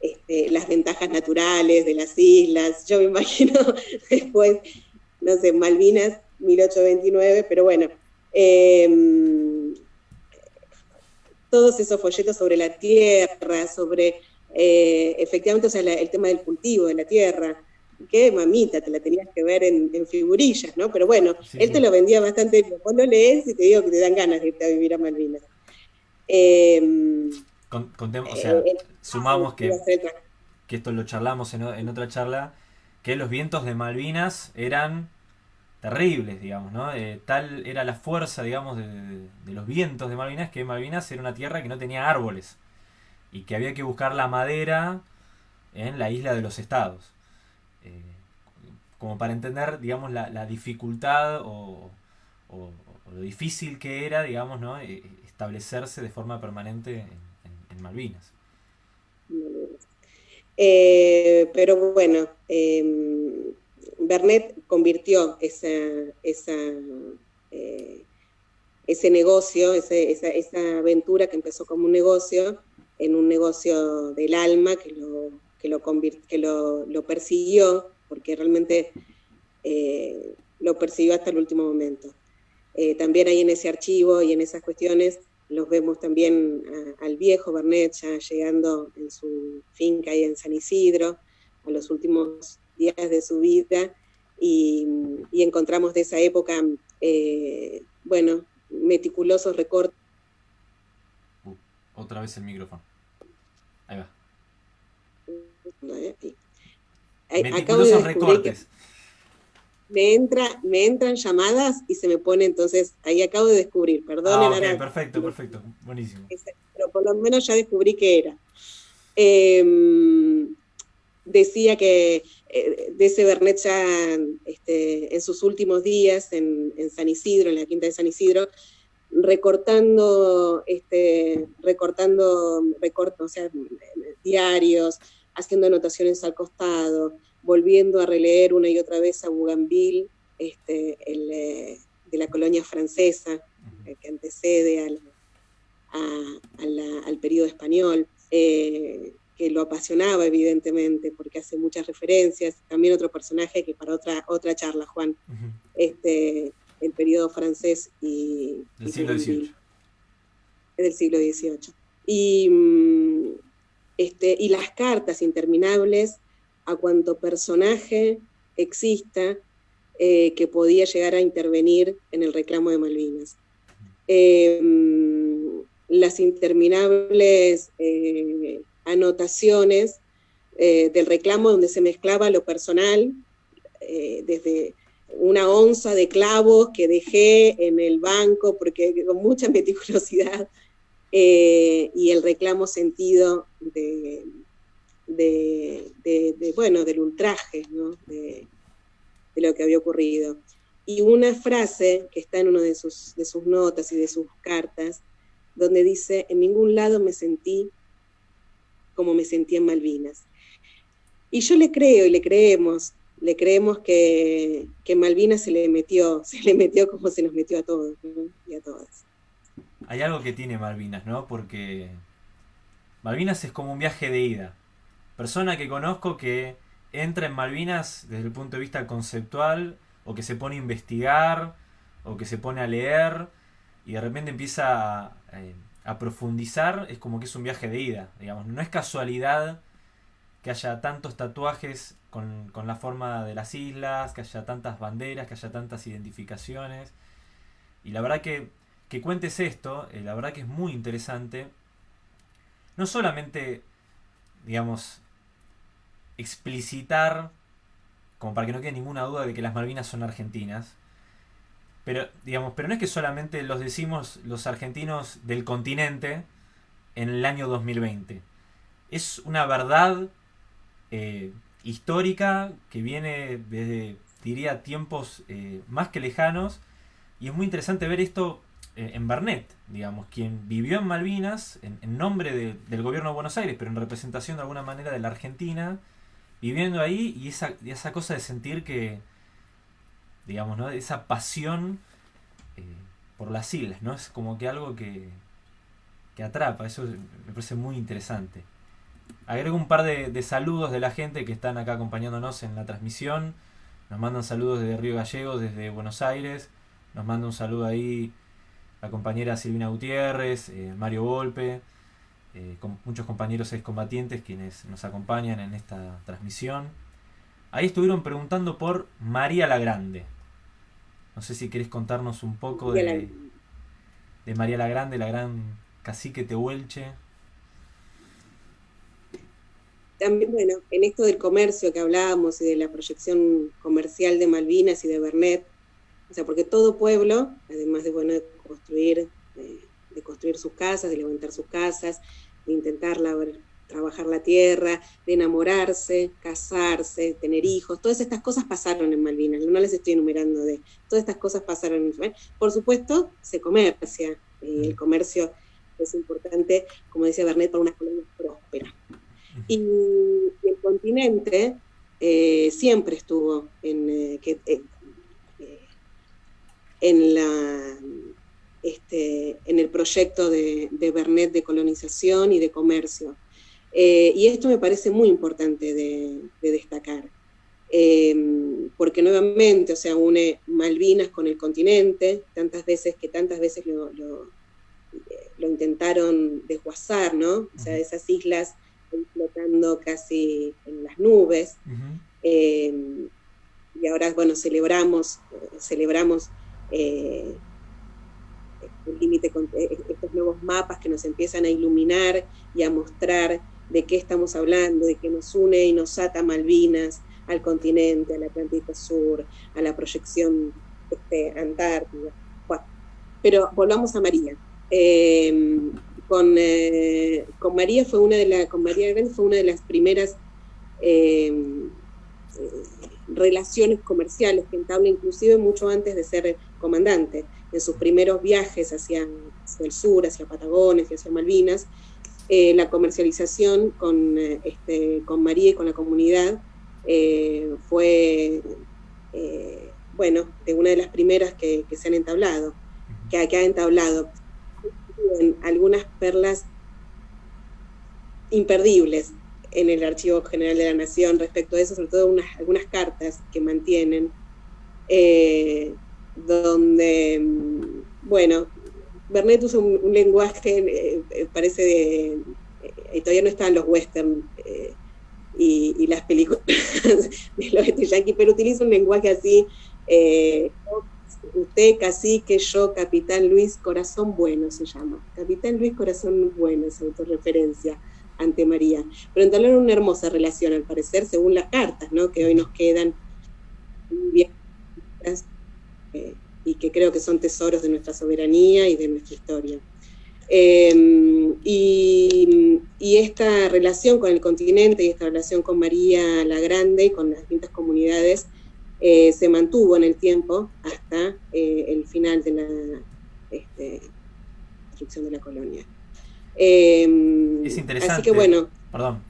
este, las ventajas naturales de las islas. Yo me imagino (laughs) después, no sé, Malvinas 1829, pero bueno, Em, todos esos folletos sobre la tierra, sobre eh, efectivamente el tema del cultivo de la tierra, que mamita, te la tenías que ver en, figurillas, ¿no? Pero bueno, él te lo vendía bastante. Vos lo lees y te digo que te dan ganas de irte a vivir a Malvinas. Em, o sea, eh, sumamos que, que esto lo charlamos en, en otra charla, que los vientos de Malvinas eran terribles, digamos, ¿no? Eh, tal era la fuerza, digamos, de, los vientos de Malvinas que Malvinas era una tierra que no tenía árboles y que había que buscar la madera en la isla de los estados. Eh, como para entender, digamos, la, dificultad o, lo difícil que era, digamos, ¿no? Eh, establecerse de forma permanente en, Malvinas. pero bueno, em, Bernet convirtió esa, eh, ese negocio, esa, aventura que empezó como un negocio, en un negocio del alma que lo, que lo, que lo, persiguió, porque realmente eh, lo persiguió hasta el último momento. Eh, también ahí en ese archivo y en esas cuestiones los vemos también al viejo Bernet ya llegando en su finca ahí en San Isidro, a los últimos días de su vida y, encontramos de esa época, eh, bueno, meticulosos recortes. Uh, otra vez el micrófono. Ahí va. meticulosos recortes. Me, entra, me entran llamadas y se me pone entonces, ahí acabo de descubrir, perdón. Ah, perfecto, perfecto, buenísimo. Pero por lo menos ya descubrí qué era. Eh, decía que eh, de ese Bernet ya este, en sus últimos días en, San Isidro, en la quinta de San Isidro, recortando, este, recortando, o sea, diarios, haciendo anotaciones al costado, volviendo a releer una y otra vez a Bougainville, este, eh, de la colonia francesa, eh, que antecede al, al periodo español que lo apasionaba evidentemente, porque hace muchas referencias, también otro personaje que para otra, otra charla, Juan, este, el periodo francés y... Del siglo XVIII. Del siglo XVIII. Y, mm, este, y las cartas interminables a cuanto personaje exista eh, que podía llegar a intervenir en el reclamo de Malvinas. Eh, mm, las interminables eh, anotaciones eh, del reclamo donde se mezclaba lo personal, eh, desde una onza de clavos que dejé en el banco porque (laughs) con mucha meticulosidad, eh, y el reclamo sentido de, bueno, del ultraje, de, lo que había ocurrido. Y una frase que está en una de sus, de sus notas y de sus cartas, donde dice, en ningún lado me sentí como me sentía en Malvinas. Y yo le creo y le creemos, le creemos que, que Malvinas se le metió, (laughs) se le metió como se nos metió a todos y a todas. Hay algo que tiene Malvinas, ¿no? Porque Malvinas es como un viaje de ida. Persona que conozco que entra en Malvinas desde el punto de vista conceptual, o que se pone a investigar, o que se pone a leer, y de repente empieza a, eh, a profundizar, es como que es un viaje de ida, digamos. No es casualidad que haya tantos tatuajes con, la forma de las islas, que haya tantas banderas, que haya tantas identificaciones. Y la verdad que, que cuentes esto, eh, la verdad que es muy interesante. No solamente, digamos, explicitar, como para que no quede ninguna duda de que las Malvinas son argentinas, pero, digamos, pero no es que solamente los decimos los argentinos del continente en el año 2020. Es una verdad eh, histórica que viene desde, diría, tiempos eh, más que lejanos. Y es muy interesante ver esto eh, en Barnett, digamos, quien vivió en Malvinas en, nombre del gobierno de Buenos Aires, pero en representación de alguna manera de la Argentina, viviendo ahí y esa, y esa cosa de sentir que, digamos, ¿no? Esa pasión eh, por las islas, ¿no? Es como que algo que, que atrapa, eso me parece muy interesante. Agrego un par de, saludos de la gente que están acá acompañándonos en la transmisión. Nos mandan saludos desde Río Gallegos, desde Buenos Aires. Nos manda un saludo ahí la compañera Silvina Gutiérrez, eh, Mario Volpe, eh, con muchos compañeros excombatientes quienes nos acompañan en esta transmisión. Ahí estuvieron preguntando por María la Grande. No sé si querés contarnos un poco de, de María la Grande, la gran cacique tehuelche. También, bueno, en esto del comercio que hablábamos y de la proyección comercial de Malvinas y de Bernet, o sea, porque todo pueblo, además de, bueno, de construir, de, construir sus casas, de levantar sus casas, de intentar trabajar la tierra, de enamorarse, casarse, tener hijos, todas estas cosas pasaron en Malvinas, no les estoy enumerando de, todas estas cosas pasaron en Malvinas. Por supuesto, se comercia, eh, el comercio es importante, como decía Bernet, para una colonia próspera. Y, el continente eh, siempre estuvo en, eh, que, en, la, este, en el proyecto de, de, Bernet de colonización y de comercio. Eh, y esto me parece muy importante de, destacar, em, porque nuevamente, o sea, une Malvinas con el continente, tantas veces que tantas veces lo, lo, intentaron desguazar, ¿no? O sea, esas islas flotando casi en las nubes. Y ahora, bueno, celebramos, celebramos eh, el límite con eh, estos nuevos mapas que nos empiezan a iluminar y a mostrar de qué estamos hablando, de qué nos une y nos ata Malvinas, al continente, al Atlántico Sur, a la proyección este, antártida. pero volvamos a María. Em, con, eh, con, María fue una de con María fue una de las primeras em, relaciones comerciales que entabla inclusive mucho antes de ser comandante. En sus primeros viajes hacia, el sur, hacia Patagones y hacia Malvinas, eh, la comercialización con, eh, este, con María y con la comunidad eh, fue, bueno, de una de las primeras que, se han entablado, que, que ha entablado. Algunas perlas imperdibles en el Archivo General de la Nación respecto a eso, sobre todo unas, algunas cartas que mantienen, eh, donde, mm, bueno, Bernet usa un, lenguaje, eh, eh, parece de, todavía no están los western y, las películas (laughs) de los yankee, pero utiliza un lenguaje así, usted cacique, yo capitán Luis Corazón Bueno se llama, capitán Luis Corazón Bueno es autorreferencia ante María. Pero entablaron una hermosa relación, al parecer, según las cartas, ¿no? que hoy nos quedan bien eh, y que creo que son tesoros de nuestra soberanía y de nuestra historia. Em, y, esta relación con el continente y esta relación con María la Grande y con las distintas comunidades eh, se mantuvo en el tiempo hasta eh, el final de la este, destrucción de la colonia. Em, es interesante. Así que bueno. Perdón.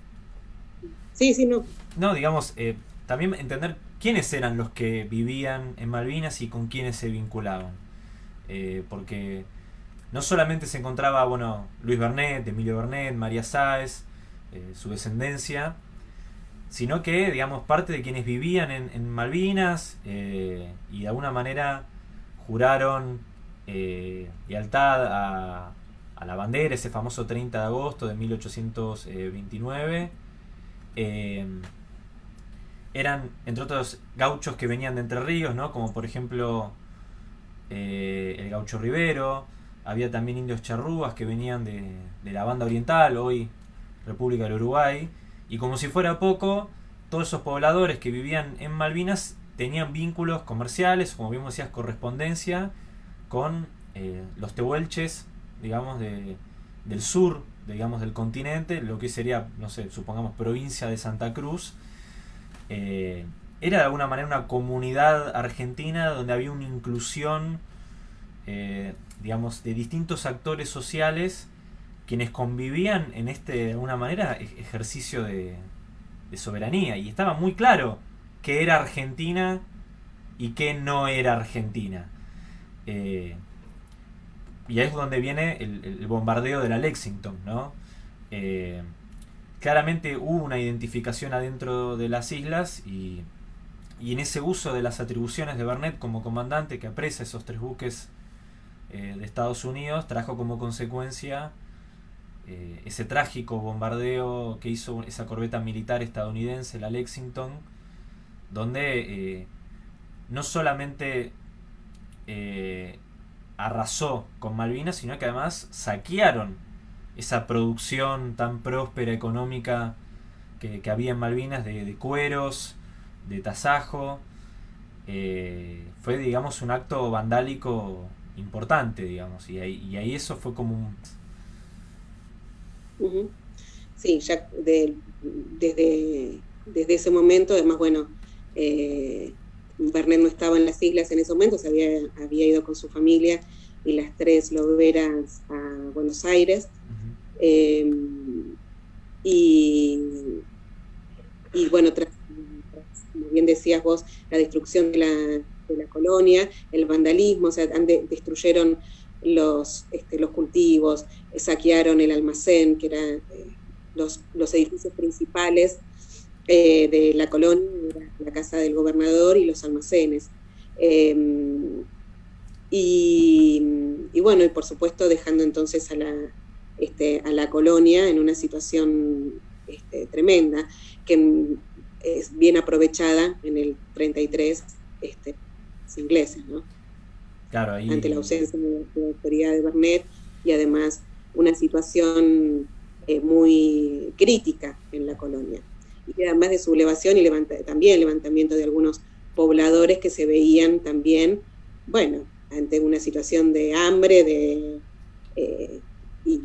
Sí, sí, no. No, digamos, eh, también entender quiénes eran los que vivían en Malvinas y con quiénes se vinculaban. Eh, porque no solamente se encontraba, bueno, Luis Bernet, Emilio Bernet, María Sáez, eh, su descendencia, sino que, digamos, parte de quienes vivían en, Malvinas y de alguna manera juraron lealtad a, la bandera, ese famoso 30 de agosto de 1829. Eh, eran, entre otros, gauchos que venían de Entre Ríos, ¿no? como por ejemplo eh, el gaucho Rivero. Había también indios charrúas que venían de, la banda oriental, hoy República del Uruguay. Y como si fuera poco, todos esos pobladores que vivían en Malvinas tenían vínculos comerciales, como bien decías, correspondencia con eh, los tehuelches digamos, de, del sur, digamos, del continente, lo que sería, no sé, supongamos provincia de Santa Cruz, eh, era de alguna manera una comunidad argentina donde había una inclusión, eh, digamos, de distintos actores sociales quienes convivían en este, de alguna manera, ejercicio de, soberanía. Y estaba muy claro que era Argentina y que no era Argentina. Eh, y ahí es donde viene el, bombardeo de la Lexington, ¿no? Claramente hubo una identificación adentro de las islas y, en ese uso de las atribuciones de Bernet como comandante que apresa esos tres buques eh, de Estados Unidos trajo como consecuencia eh, ese trágico bombardeo que hizo esa corbeta militar estadounidense, la Lexington, donde no solamente arrasó con Malvinas, sino que además saquearon esa producción tan próspera económica que, había en Malvinas de, cueros, de tasajo. Eh, fue, digamos, un acto vandálico importante, digamos, y ahí, eso fue como un... Sí, ya desde, desde ese momento, además, bueno, eh, Bernet no estaba en las islas en ese momento, se había, había ido con su familia y las tres loberas a Buenos Aires. Em, y, y, bueno, como bien decías vos, la destrucción de la, de la colonia, el vandalismo, o sea, destruyeron los, este, los cultivos, saquearon el almacén, que eran eh, los, los edificios principales eh, de la colonia, la casa del gobernador y los almacenes. Em, y, bueno, y por supuesto dejando entonces a la, este, a la colonia en una situación este, tremenda, que es bien aprovechada en el 33 este, ingleses, ¿no? Claro, Ante la ausencia de la autoridad de Bernet y además una situación eh, muy crítica en la colonia y además de sublevación y levanta, también levantamiento de algunos pobladores que se veían también, bueno, ante una situación de hambre de, eh, y,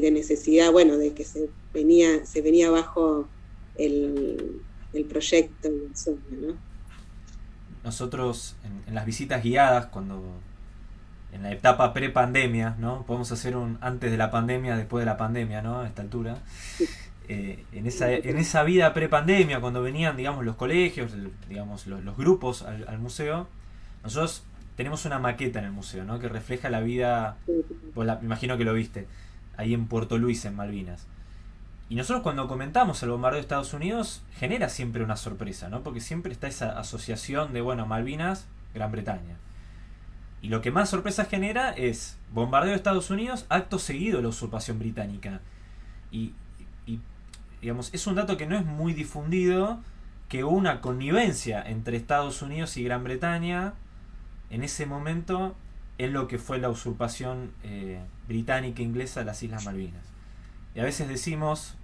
de necesidad, bueno, de que se venía, se venía abajo el, proyecto y el sueño, ¿no? Nosotros en, las visitas guiadas, cuando en la etapa pre-pandemia, ¿no? Podemos hacer un antes de la pandemia, después de la pandemia, ¿no? A esta altura. Eh, en, esa, en esa vida pre-pandemia, cuando venían, digamos, los colegios, digamos, los, grupos al, museo, nosotros tenemos una maqueta en el museo, ¿no? Que refleja la vida, pues me imagino que lo viste, ahí en Puerto Luis, en Malvinas. Y nosotros cuando comentamos el bombardeo de Estados Unidos, genera siempre una sorpresa, ¿no? Porque siempre está esa asociación de, bueno, Malvinas, Gran Bretaña. Y lo que más sorpresa genera es bombardeo de Estados Unidos, acto seguido de la usurpación británica. Y digamos, es un dato que no es muy difundido, que hubo una connivencia entre Estados Unidos y Gran Bretaña en ese momento en lo que fue la usurpación eh, británica e inglesa de las Islas Malvinas. Y a veces decimos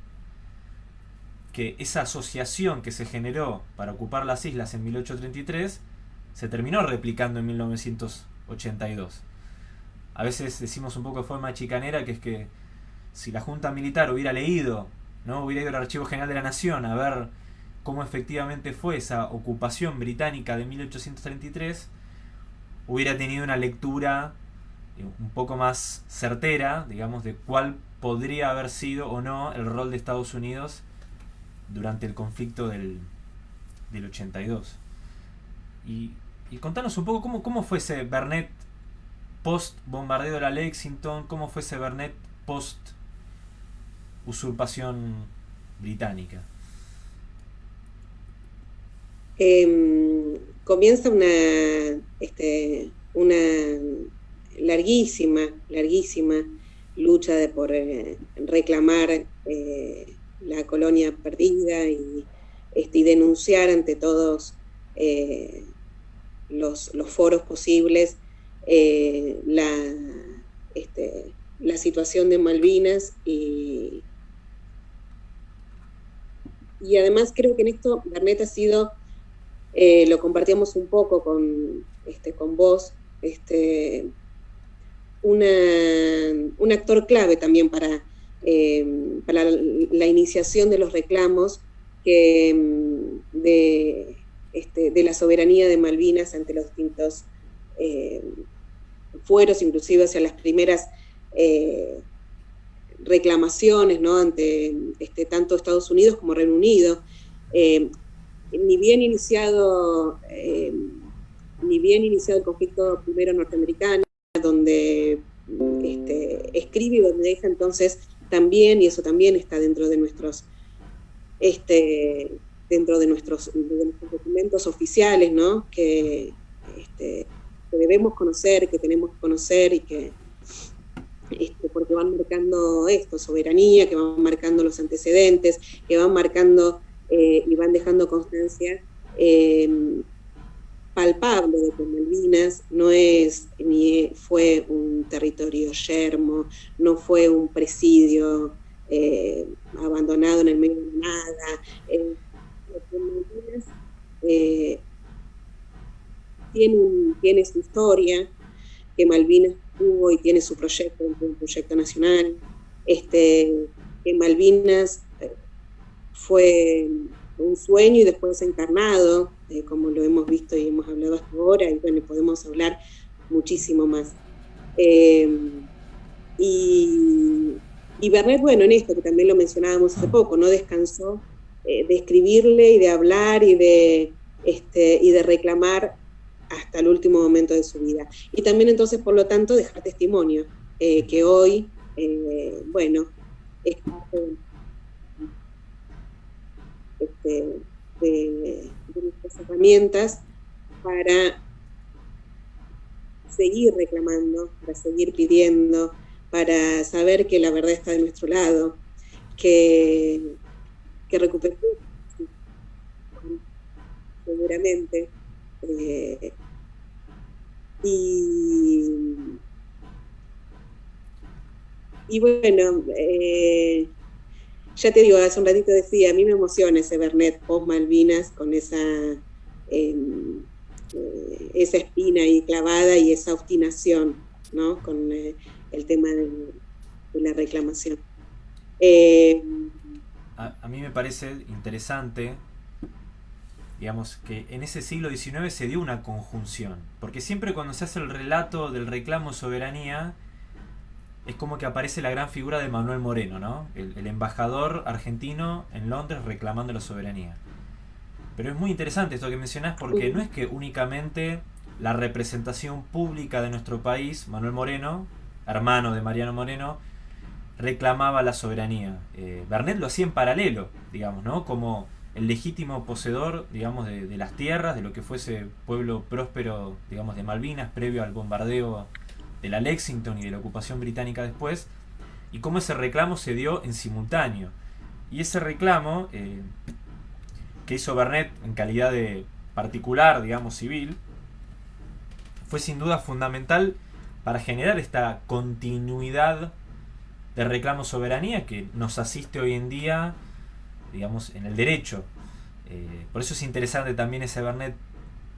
que esa asociación que se generó para ocupar las islas en 1833 se terminó replicando en 1982. A veces decimos un poco de forma chicanera que es que si la Junta Militar hubiera leído ¿no? Hubiera ido al Archivo General de la Nación a ver cómo efectivamente fue esa ocupación británica de 1833, hubiera tenido una lectura eh, un poco más certera, digamos, de cuál podría haber sido o no el rol de Estados Unidos durante el conflicto del, del 82. Y, y contanos un poco cómo, cómo fue ese Bernet post bombardeo de la Lexington, cómo fue ese Bernet post usurpación británica? Em, comienza una, este, una larguísima, larguísima lucha de por eh, reclamar eh, la colonia perdida y, este, y, denunciar ante todos eh, los, los, foros posibles la, este, la situación de Malvinas y, y además creo que en esto Bernet ha sido, eh, lo compartíamos un poco con, este, con vos, este, una, un actor clave también para, eh, para la iniciación de los reclamos que, mm, de, este, de la soberanía de Malvinas ante los distintos eh, fueros, inclusive hacia las primeras reclamaciones ¿no? ante este, tanto Estados Unidos como Reino Unido. Ni bien iniciado eh, ni bien iniciado el conflicto primero norteamericano, donde este, escribe y donde deja entonces también, y eso también está dentro de nuestros este, dentro de nuestros, documentos oficiales, ¿no? que, este, debemos conocer, que tenemos que conocer y que, este, porque van marcando esto, soberanía, que van marcando los antecedentes, que van marcando eh, y van dejando constancia em, palpable de que Malvinas no es ni fue un territorio yermo, no fue un presidio eh, abandonado en el medio de nada. Eh, Malvinas tiene, tiene su historia, que Malvinas tuvo y tiene su proyecto, un proyecto nacional, este, que Malvinas eh, fue un sueño y después encarnado, eh, como lo hemos visto y hemos hablado hasta ahora, y bueno, podemos hablar muchísimo más. Eh, y, y Bernet, bueno, en esto que también lo mencionábamos hace poco, no descansó de escribirle y de hablar y de, este, y de reclamar hasta el último momento de su vida. Y también entonces, por lo tanto, dejar testimonio, eh, que hoy, eh, bueno, es parte este, de, nuestras herramientas para seguir reclamando, para seguir pidiendo, para saber que la verdad está de nuestro lado, que, que recuperemos seguramente eh, y, y bueno, eh, ya te digo, hace un ratito decía, a mí me emociona ese Bernet post Malvinas con esa, em, eh, esa espina ahí clavada y esa obstinación, ¿no? Con eh, el tema de, la reclamación. A, a, mí me parece interesante digamos que en ese siglo XIX se dio una conjunción, porque siempre cuando se hace el relato del reclamo soberanía, es como que aparece la gran figura de Manuel Moreno, ¿no? el, embajador argentino en Londres reclamando la soberanía. Pero es muy interesante esto que mencionás porque no es que únicamente la representación pública de nuestro país, Manuel Moreno, hermano de Mariano Moreno, reclamaba la soberanía. Eh, Bernet lo hacía en paralelo, digamos, ¿no? Como el legítimo poseedor, digamos, de, las tierras, de lo que fuese pueblo próspero, digamos, de Malvinas, previo al bombardeo de la Lexington y de la ocupación británica después, y cómo ese reclamo se dio en simultáneo. Y ese reclamo eh, que hizo Bernet en calidad de particular, digamos, civil, fue sin duda fundamental para generar esta continuidad de reclamo soberanía que nos asiste hoy en día digamos, en el derecho. Eh, por eso es interesante también ese Bernet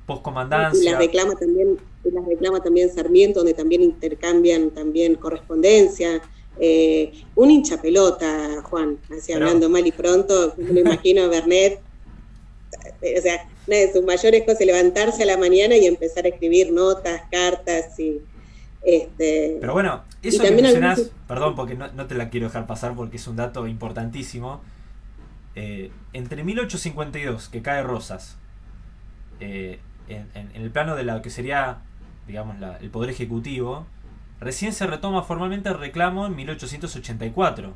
postcomandancia. Y las reclama también, las reclama también Sarmiento, donde también intercambian también correspondencia. Eh, un hincha pelota, Juan, así hablando mal y pronto, me imagino a Bernet, o sea, una de sus mayores cosas es levantarse a la mañana y empezar a escribir notas, cartas y... Este, Pero bueno, eso que mencionás, perdón porque no, no, te la quiero dejar pasar porque es un dato importantísimo, eh, entre 1852, que cae Rosas, eh, en, el plano de lo que sería, digamos, el Poder Ejecutivo, recién se retoma formalmente el reclamo en 1884.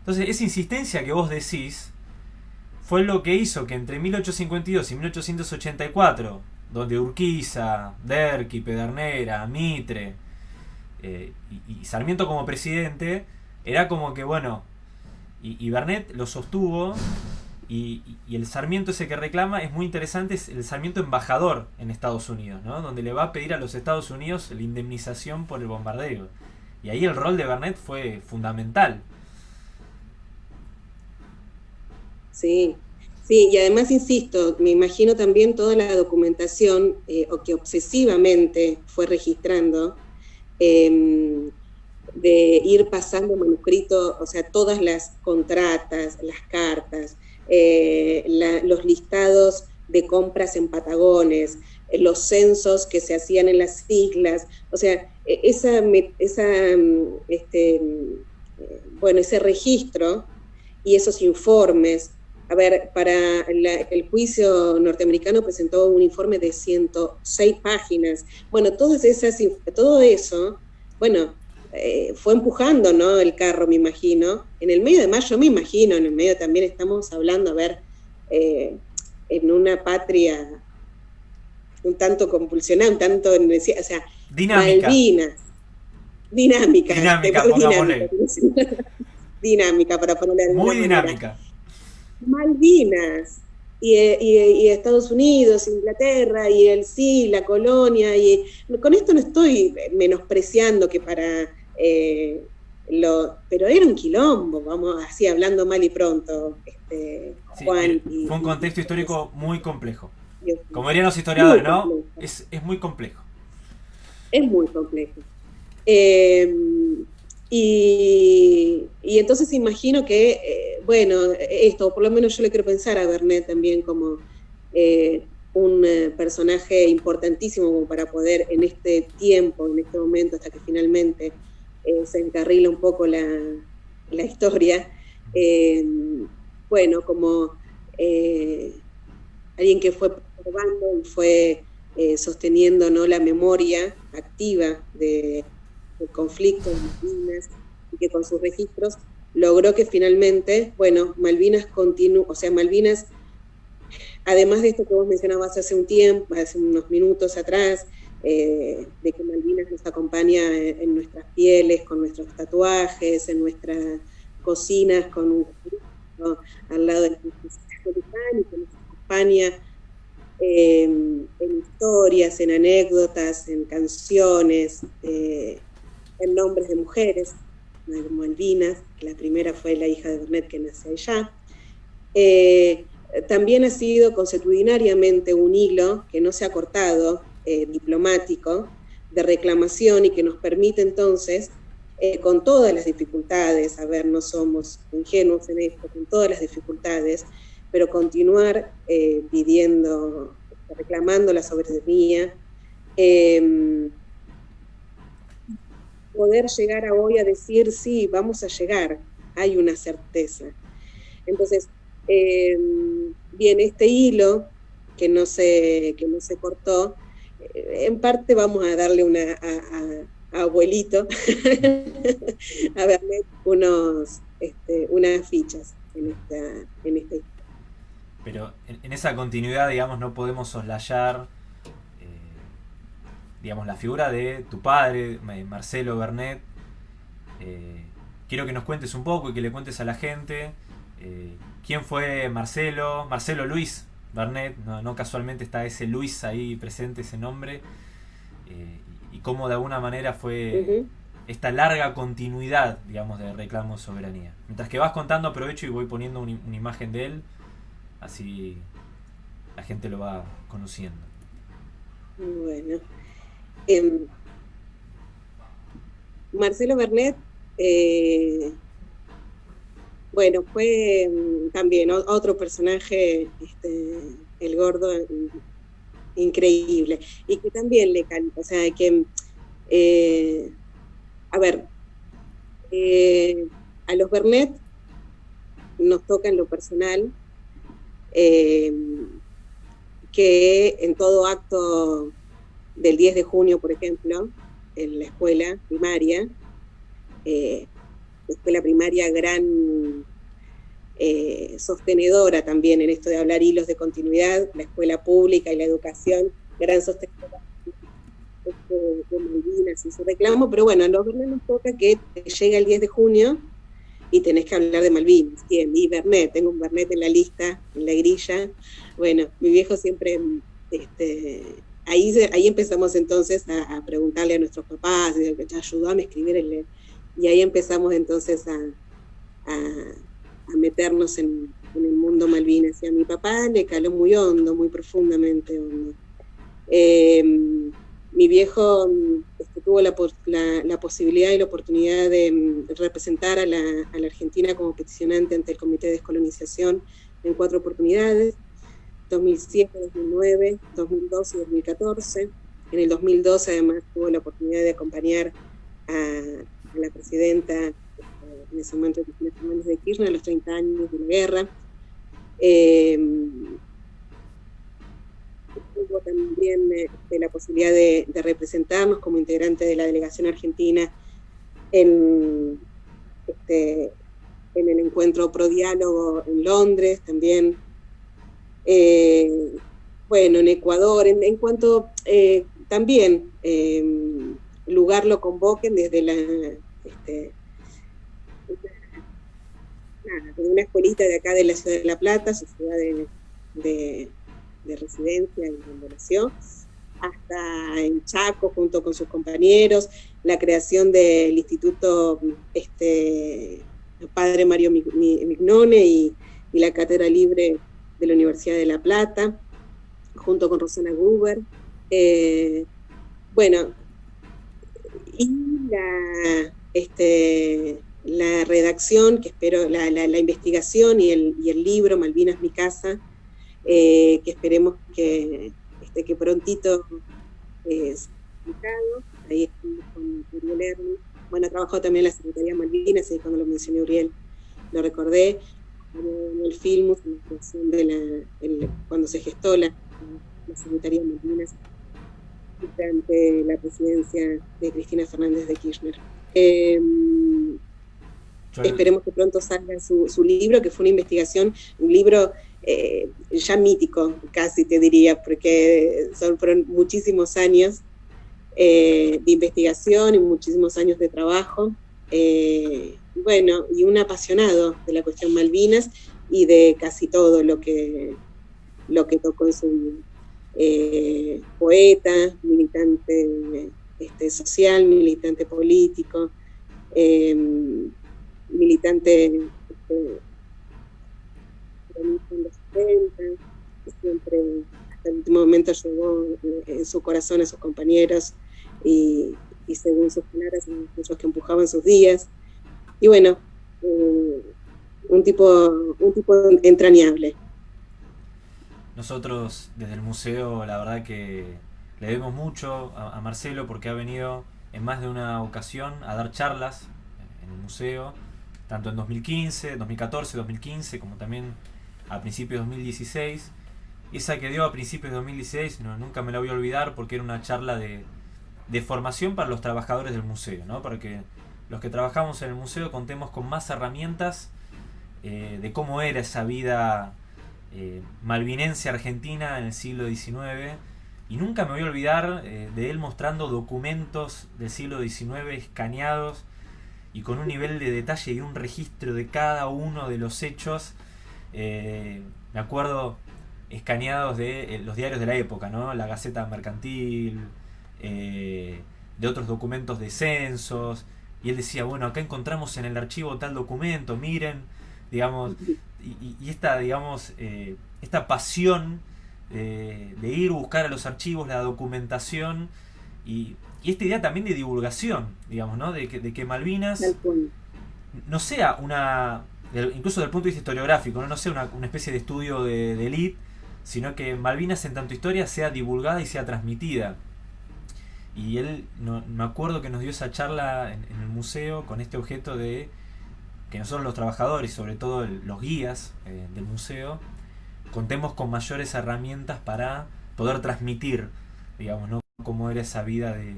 Entonces, esa insistencia que vos decís fue lo que hizo que entre 1852 y 1884, donde Urquiza, Derqui, Pedernera, Mitre eh, y Sarmiento como presidente, era como que, bueno, y, y Bernet lo sostuvo y, el Sarmiento ese que reclama es muy interesante, es el Sarmiento embajador en Estados Unidos, ¿no? donde le va a pedir a los Estados Unidos la indemnización por el bombardeo. Y ahí el rol de Bernet fue fundamental. Sí, sí, y además insisto, me imagino también toda la documentación eh, o que obsesivamente fue registrando. Eh, de ir pasando manuscrito, o sea, todas las contratas, las cartas, eh, los listados de compras en Patagones, eh, los censos que se hacían en las islas, o sea, e, esa, esa mm, este, mm, bueno, ese registro y esos informes. A ver, para el juicio norteamericano presentó un informe de 106 páginas. Bueno, todas esas, todo eso, bueno, eh, fue empujando ¿no? el carro, me imagino. En el medio de mayo, me imagino, en el medio también estamos hablando, a ver, eh, en una patria un tanto compulsionada, un tanto, o sea, dinámica. Malvinas. Dinámica. Dinámica, dinámica, (laughs) dinámica, para ponerle Muy dinámica. Malvinas. Y, y, Estados Unidos, Inglaterra, y el sí, la colonia, y con esto no estoy menospreciando que para eh, lo, pero era un quilombo, vamos así hablando mal y pronto, este, Juan. Eh, fue un contexto histórico muy complejo. Como dirían los historiadores, ¿no? Es, muy complejo. Es muy complejo. Em, y, entonces imagino que, eh, bueno, esto, por lo menos yo le quiero pensar a Bernet también como eh, un personaje importantísimo como para poder en este tiempo, en este momento, hasta que finalmente se encarrila un poco la, la historia, em, bueno, como alguien que fue y fue eh, sosteniendo ¿no? la memoria activa de, del conflicto en Malvinas y que con sus registros logró que finalmente, bueno, Malvinas continuó, o sea, Malvinas, además de esto que vos mencionabas hace un tiempo, hace unos minutos atrás, eh, de que Malvinas nos acompaña en, nuestras pieles, con nuestros tatuajes, en nuestras cocinas, con un al lado de la y que nos acompaña en historias, en anécdotas, en canciones, eh, en nombres de mujeres, Malvinas, la primera fue la hija de Bernet que nace allá. Eh, también ha sido consuetudinariamente un hilo que no se ha cortado, eh, diplomático, de reclamación y que nos permite entonces, con todas las dificultades, a ver, no somos ingenuos en esto, con todas las dificultades, pero continuar eh, pidiendo, reclamando la soberanía, em, poder llegar a hoy a decir, sí, vamos a llegar, hay una certeza. Entonces, em, bien, este hilo que no se, que no se cortó, eh, en parte vamos a darle una a, abuelito, (laughs) a verle unos, este, unas fichas en esta, en esta. Pero en, esa continuidad, digamos, no podemos soslayar, eh, digamos, la figura de tu padre, Marcelo Bernet. Eh, quiero que nos cuentes un poco y que le cuentes a la gente eh, quién fue Marcelo, Marcelo Luis Bernet, no, casualmente está ese Luis ahí presente, ese nombre, y cómo de alguna manera fue esta larga continuidad, digamos, de reclamo de soberanía. Mientras que vas contando, aprovecho y voy poniendo una imagen de él Así la gente lo va conociendo. Bueno. Em, Marcelo Bernet, eh, bueno, fue em, también otro personaje, este, el gordo, increíble. Y que también le canta, o sea, que, eh, a ver, eh, a los Bernet nos toca en lo personal eh, que en todo acto del 10 de junio, por ejemplo, en la escuela primaria, escuela primaria gran eh, sostenedora también en esto de hablar hilos de continuidad, la escuela pública y la educación, gran sostenedora de Malvinas y su reclamo, pero bueno, a los nos toca que llega el 10 de junio y tenés que hablar de Malvinas. Y Bernet, tengo un Bernet en la lista, en la grilla. Bueno, mi viejo siempre, este, ahí, ahí empezamos entonces a, preguntarle a nuestros papás, ayudó a escribir el, y ahí empezamos entonces a, a, meternos en, el mundo Malvinas. Y a mi papá le caló muy hondo, muy profundamente hondo. Em, mi viejo este, tuvo la, posibilidad y la oportunidad de mm, representar a la, Argentina como peticionante ante el Comité de Descolonización en cuatro oportunidades, 2007, 2009, 2012 y 2014. En el 2012 además tuvo la oportunidad de acompañar a, la presidenta eh, en ese momento, Cristina Fernández de Kirchner, a los 30 años de la guerra. Eh, también este, la posibilidad de, representarnos como integrante de la delegación argentina en, este, en el encuentro pro diálogo en Londres también. Eh, bueno, en Ecuador, en, cuanto eh, también lugar lo convoquen desde la, este, una escuelita de acá de la ciudad de La Plata, su ciudad de, residencia y donde nació, hasta en Chaco junto con sus compañeros, la creación del Instituto este, Padre Mario Mignone y, la Cátedra Libre de la Universidad de La Plata, junto con Rosana Gruber. Eh, bueno, y la, este, la redacción, que espero, la, la, investigación y el, y el, libro Malvinas mi casa, eh, que esperemos que, este, que prontito es publicado. Ahí estamos con Uriel Bueno, ha trabajado también la Secretaría Malvinas, y cuando lo mencioné Uriel, lo recordé. En el film, de la, cuando se gestó la, la Secretaría Malvinas durante la presidencia de Cristina Fernández de Kirchner. Eh, Esperemos que pronto salga su, libro, que fue una investigación, un libro eh, ya mítico, casi te diría, porque son, fueron muchísimos años eh, de investigación y muchísimos años de trabajo. Eh, bueno, y un apasionado de la cuestión Malvinas y de casi todo lo que, lo que tocó en su vida. Poeta, militante este, social, militante político militante este, en los 70, siempre hasta el último momento llegó eh, en su corazón a sus compañeros y, según sus palabras, muchos que empujaban sus días. Y bueno, eh, un, tipo, un tipo entrañable. Nosotros desde el museo, la verdad que le debemos mucho a Marcelo porque ha venido en más de una ocasión a dar charlas en el museo tanto en 2015, 2014, 2015, como también a principios de 2016. Esa que dio a principios de 2016, no, nunca me la voy a olvidar porque era una charla de, formación para los trabajadores del museo, ¿no? para que los que trabajamos en el museo contemos con más herramientas eh, de cómo era esa vida eh, malvinense argentina en el siglo XIX. Y nunca me voy a olvidar eh, de él mostrando documentos del siglo XIX escaneados y con un nivel de detalle y un registro de cada uno de los hechos, eh, me acuerdo escaneados de los diarios de la época, ¿no? La Gaceta Mercantil, de otros documentos de censos, y él decía, bueno, acá encontramos en el archivo tal documento, miren, digamos, y, esta, digamos, esta pasión de ir a buscar a los archivos, la documentación, y y esta idea también de divulgación, digamos, ¿no? De que, de que Malvinas no sea una, incluso desde el punto de vista historiográfico, no, no sea una, especie de estudio de, de elite, sino que Malvinas en tanto historia sea divulgada y sea transmitida. Y él, no, me acuerdo que nos dio esa charla en, el museo con este objeto de que nosotros los trabajadores, sobre todo los guías eh, del museo, contemos con mayores herramientas para poder transmitir, digamos, ¿no? cómo era esa vida de,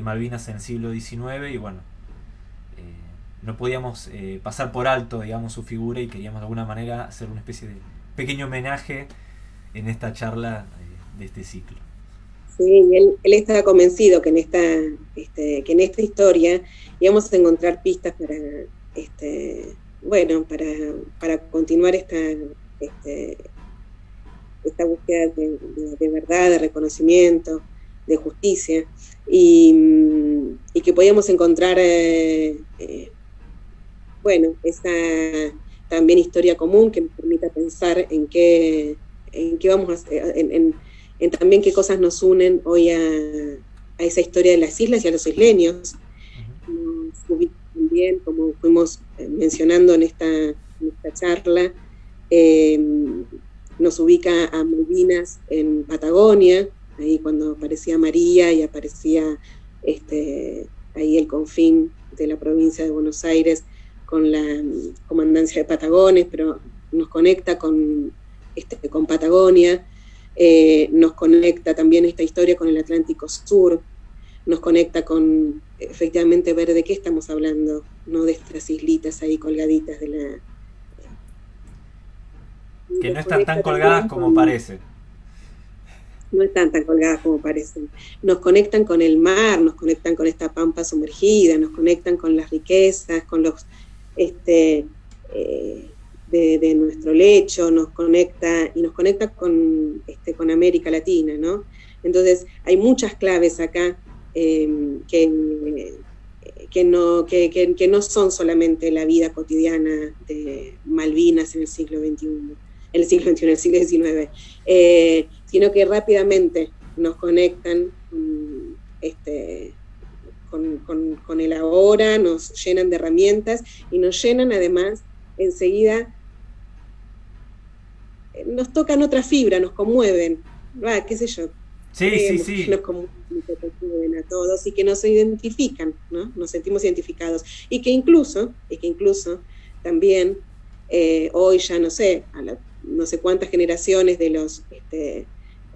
Malvinas en el siglo XIX y bueno, eh, no podíamos eh, pasar por alto, digamos, su figura y queríamos de alguna manera hacer una especie de pequeño homenaje en esta charla de este ciclo. Sí, él, él estaba convencido que en esta, este, que en esta historia íbamos a encontrar pistas para, este, bueno, para, para continuar esta, este, esta búsqueda de, verdad, de reconocimiento, de justicia, y, que podíamos encontrar, eh, eh, bueno, esa también historia común que nos permita pensar en qué, en qué vamos a hacer, en, también qué cosas nos unen hoy a, esa historia de las islas y a los isleños. Como fuimos eh, mencionando en esta, charla, nos ubica a Malvinas en Patagonia, ahí cuando aparecía María y aparecía este, ahí el confín de la provincia de Buenos Aires con la mm, comandancia de Patagones, pero nos conecta con, este, con Patagonia, eh, nos conecta también esta historia con el Atlántico Sur, nos conecta con efectivamente ver de qué estamos hablando, no de estas islitas ahí colgaditas de la... Que no están tan colgadas como parece. no están tan colgadas como parecen. Nos conectan con el mar, nos conectan con esta pampa sumergida, nos conectan con las riquezas, con los este, eh, de, nuestro lecho, nos conecta y nos conecta con, este, con América Latina, ¿no? Entonces hay muchas claves acá em, que, que, no, que, que, no son solamente la vida cotidiana de Malvinas en el siglo XXI, en el siglo XXI, el siglo XIX, eh, sino que rápidamente nos conectan este, con, con, el ahora, nos llenan de herramientas y nos llenan además enseguida, eh, nos tocan otra fibra, nos conmueven, ¿va? qué sé yo. Sí, sí, sí. Nos conmueven a todos y que nos identifican, ¿no? Nos sentimos identificados. Y que incluso, y que incluso también eh, hoy ya no sé, a no sé cuántas generaciones de los este,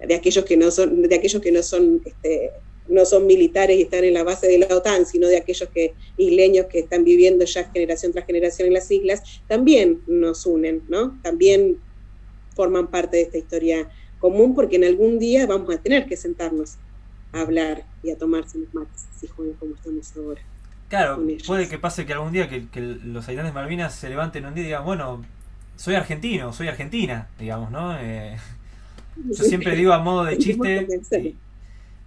de aquellos que no son, de aquellos que no son, este, no son militares y están en la base de la OTAN, sino de aquellos que, isleños que están viviendo ya generación tras generación en las islas, también nos unen, ¿no? También forman parte de esta historia común porque en algún día vamos a tener que sentarnos a hablar y a tomarse los mates, así como estamos ahora. Claro, puede que pase que algún día que, los habitantes de Malvinas se levanten un día y digan, bueno, soy argentino, soy argentina, digamos, ¿no? Eh, yo (laughs) siempre digo a modo de chiste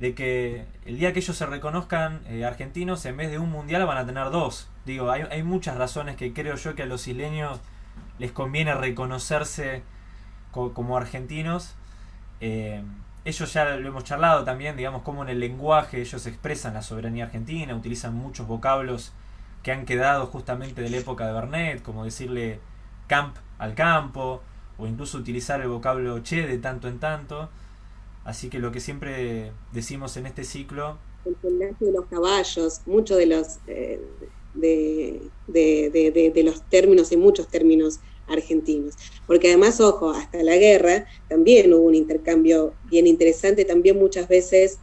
de que el día que ellos se reconozcan eh, argentinos, en vez de un mundial van a tener dos. Digo, hay, hay, muchas razones que creo yo que a los isleños les conviene reconocerse como argentinos. Eh, ellos ya lo hemos charlado también, digamos, cómo en el lenguaje ellos expresan la soberanía argentina, utilizan muchos vocablos que han quedado justamente de la época de Bernet, como decirle camp al campo, o incluso utilizar el vocablo che de tanto en tanto. Así que lo que siempre decimos en este ciclo... El pelaje de los caballos, muchos de los, eh, de, de, los términos y muchos términos argentinos. Porque además, ojo, hasta la guerra también hubo un intercambio bien interesante, también muchas veces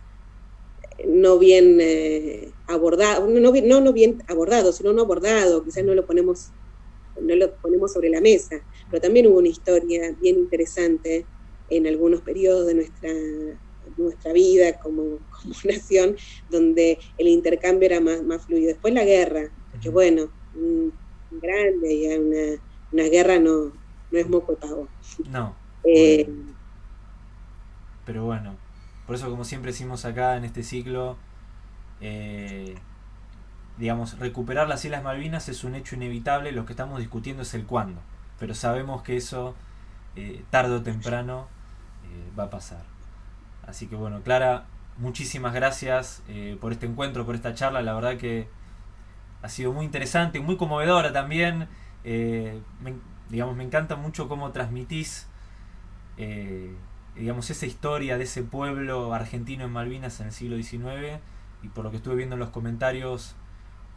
eh, no bien eh, abordado, no, no, no bien abordado, sino no abordado, quizás no lo ponemos no lo ponemos sobre la mesa, pero también hubo una historia bien interesante en algunos periodos de nuestra, nuestra vida como, (laughs) nación, donde el intercambio era más, más fluido. Después la guerra, que bueno, grande, y una, una guerra no, no es moco pago. No. Eh, pero bueno, por eso como siempre decimos acá en este ciclo, eh, digamos, recuperar las Islas Malvinas es un hecho inevitable, lo que estamos discutiendo es el cuándo, pero sabemos que eso eh, tarde o temprano va a pasar. Así que bueno, Clara, muchísimas gracias por este encuentro, por esta charla, la verdad que ha sido muy interesante, muy conmovedora también, me, digamos, me encanta mucho cómo transmitís digamos, esa historia de ese pueblo argentino en Malvinas en el siglo XIX y por lo que estuve viendo en los comentarios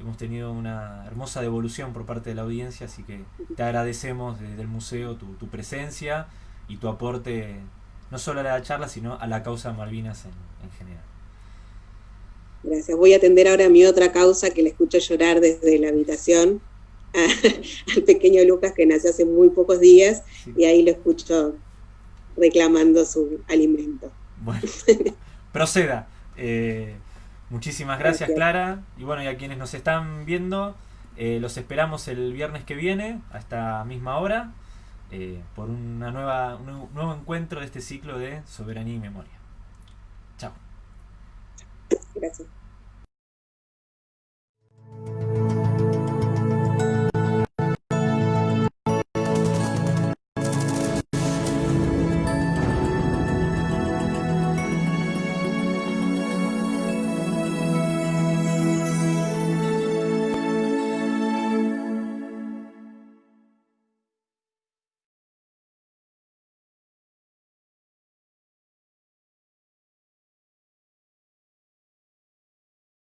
hemos tenido una hermosa devolución por parte de la audiencia, así que te agradecemos desde el museo tu, presencia y tu aporte no solo a la charla, sino a la causa Malvinas en, general. Gracias. Voy a atender ahora a mi otra causa que le escucho llorar desde la habitación, (laughs) al pequeño Lucas que nació hace muy pocos días y ahí lo escucho reclamando su alimento. Bueno, (laughs) proceda. Eh, Muchísimas gracias, Clara. Y bueno, y a quienes nos están viendo, eh, los esperamos el viernes que viene, a esta misma hora, eh, por una nueva, un nuevo encuentro de este ciclo de Soberanía y Memoria. Chao. Gracias.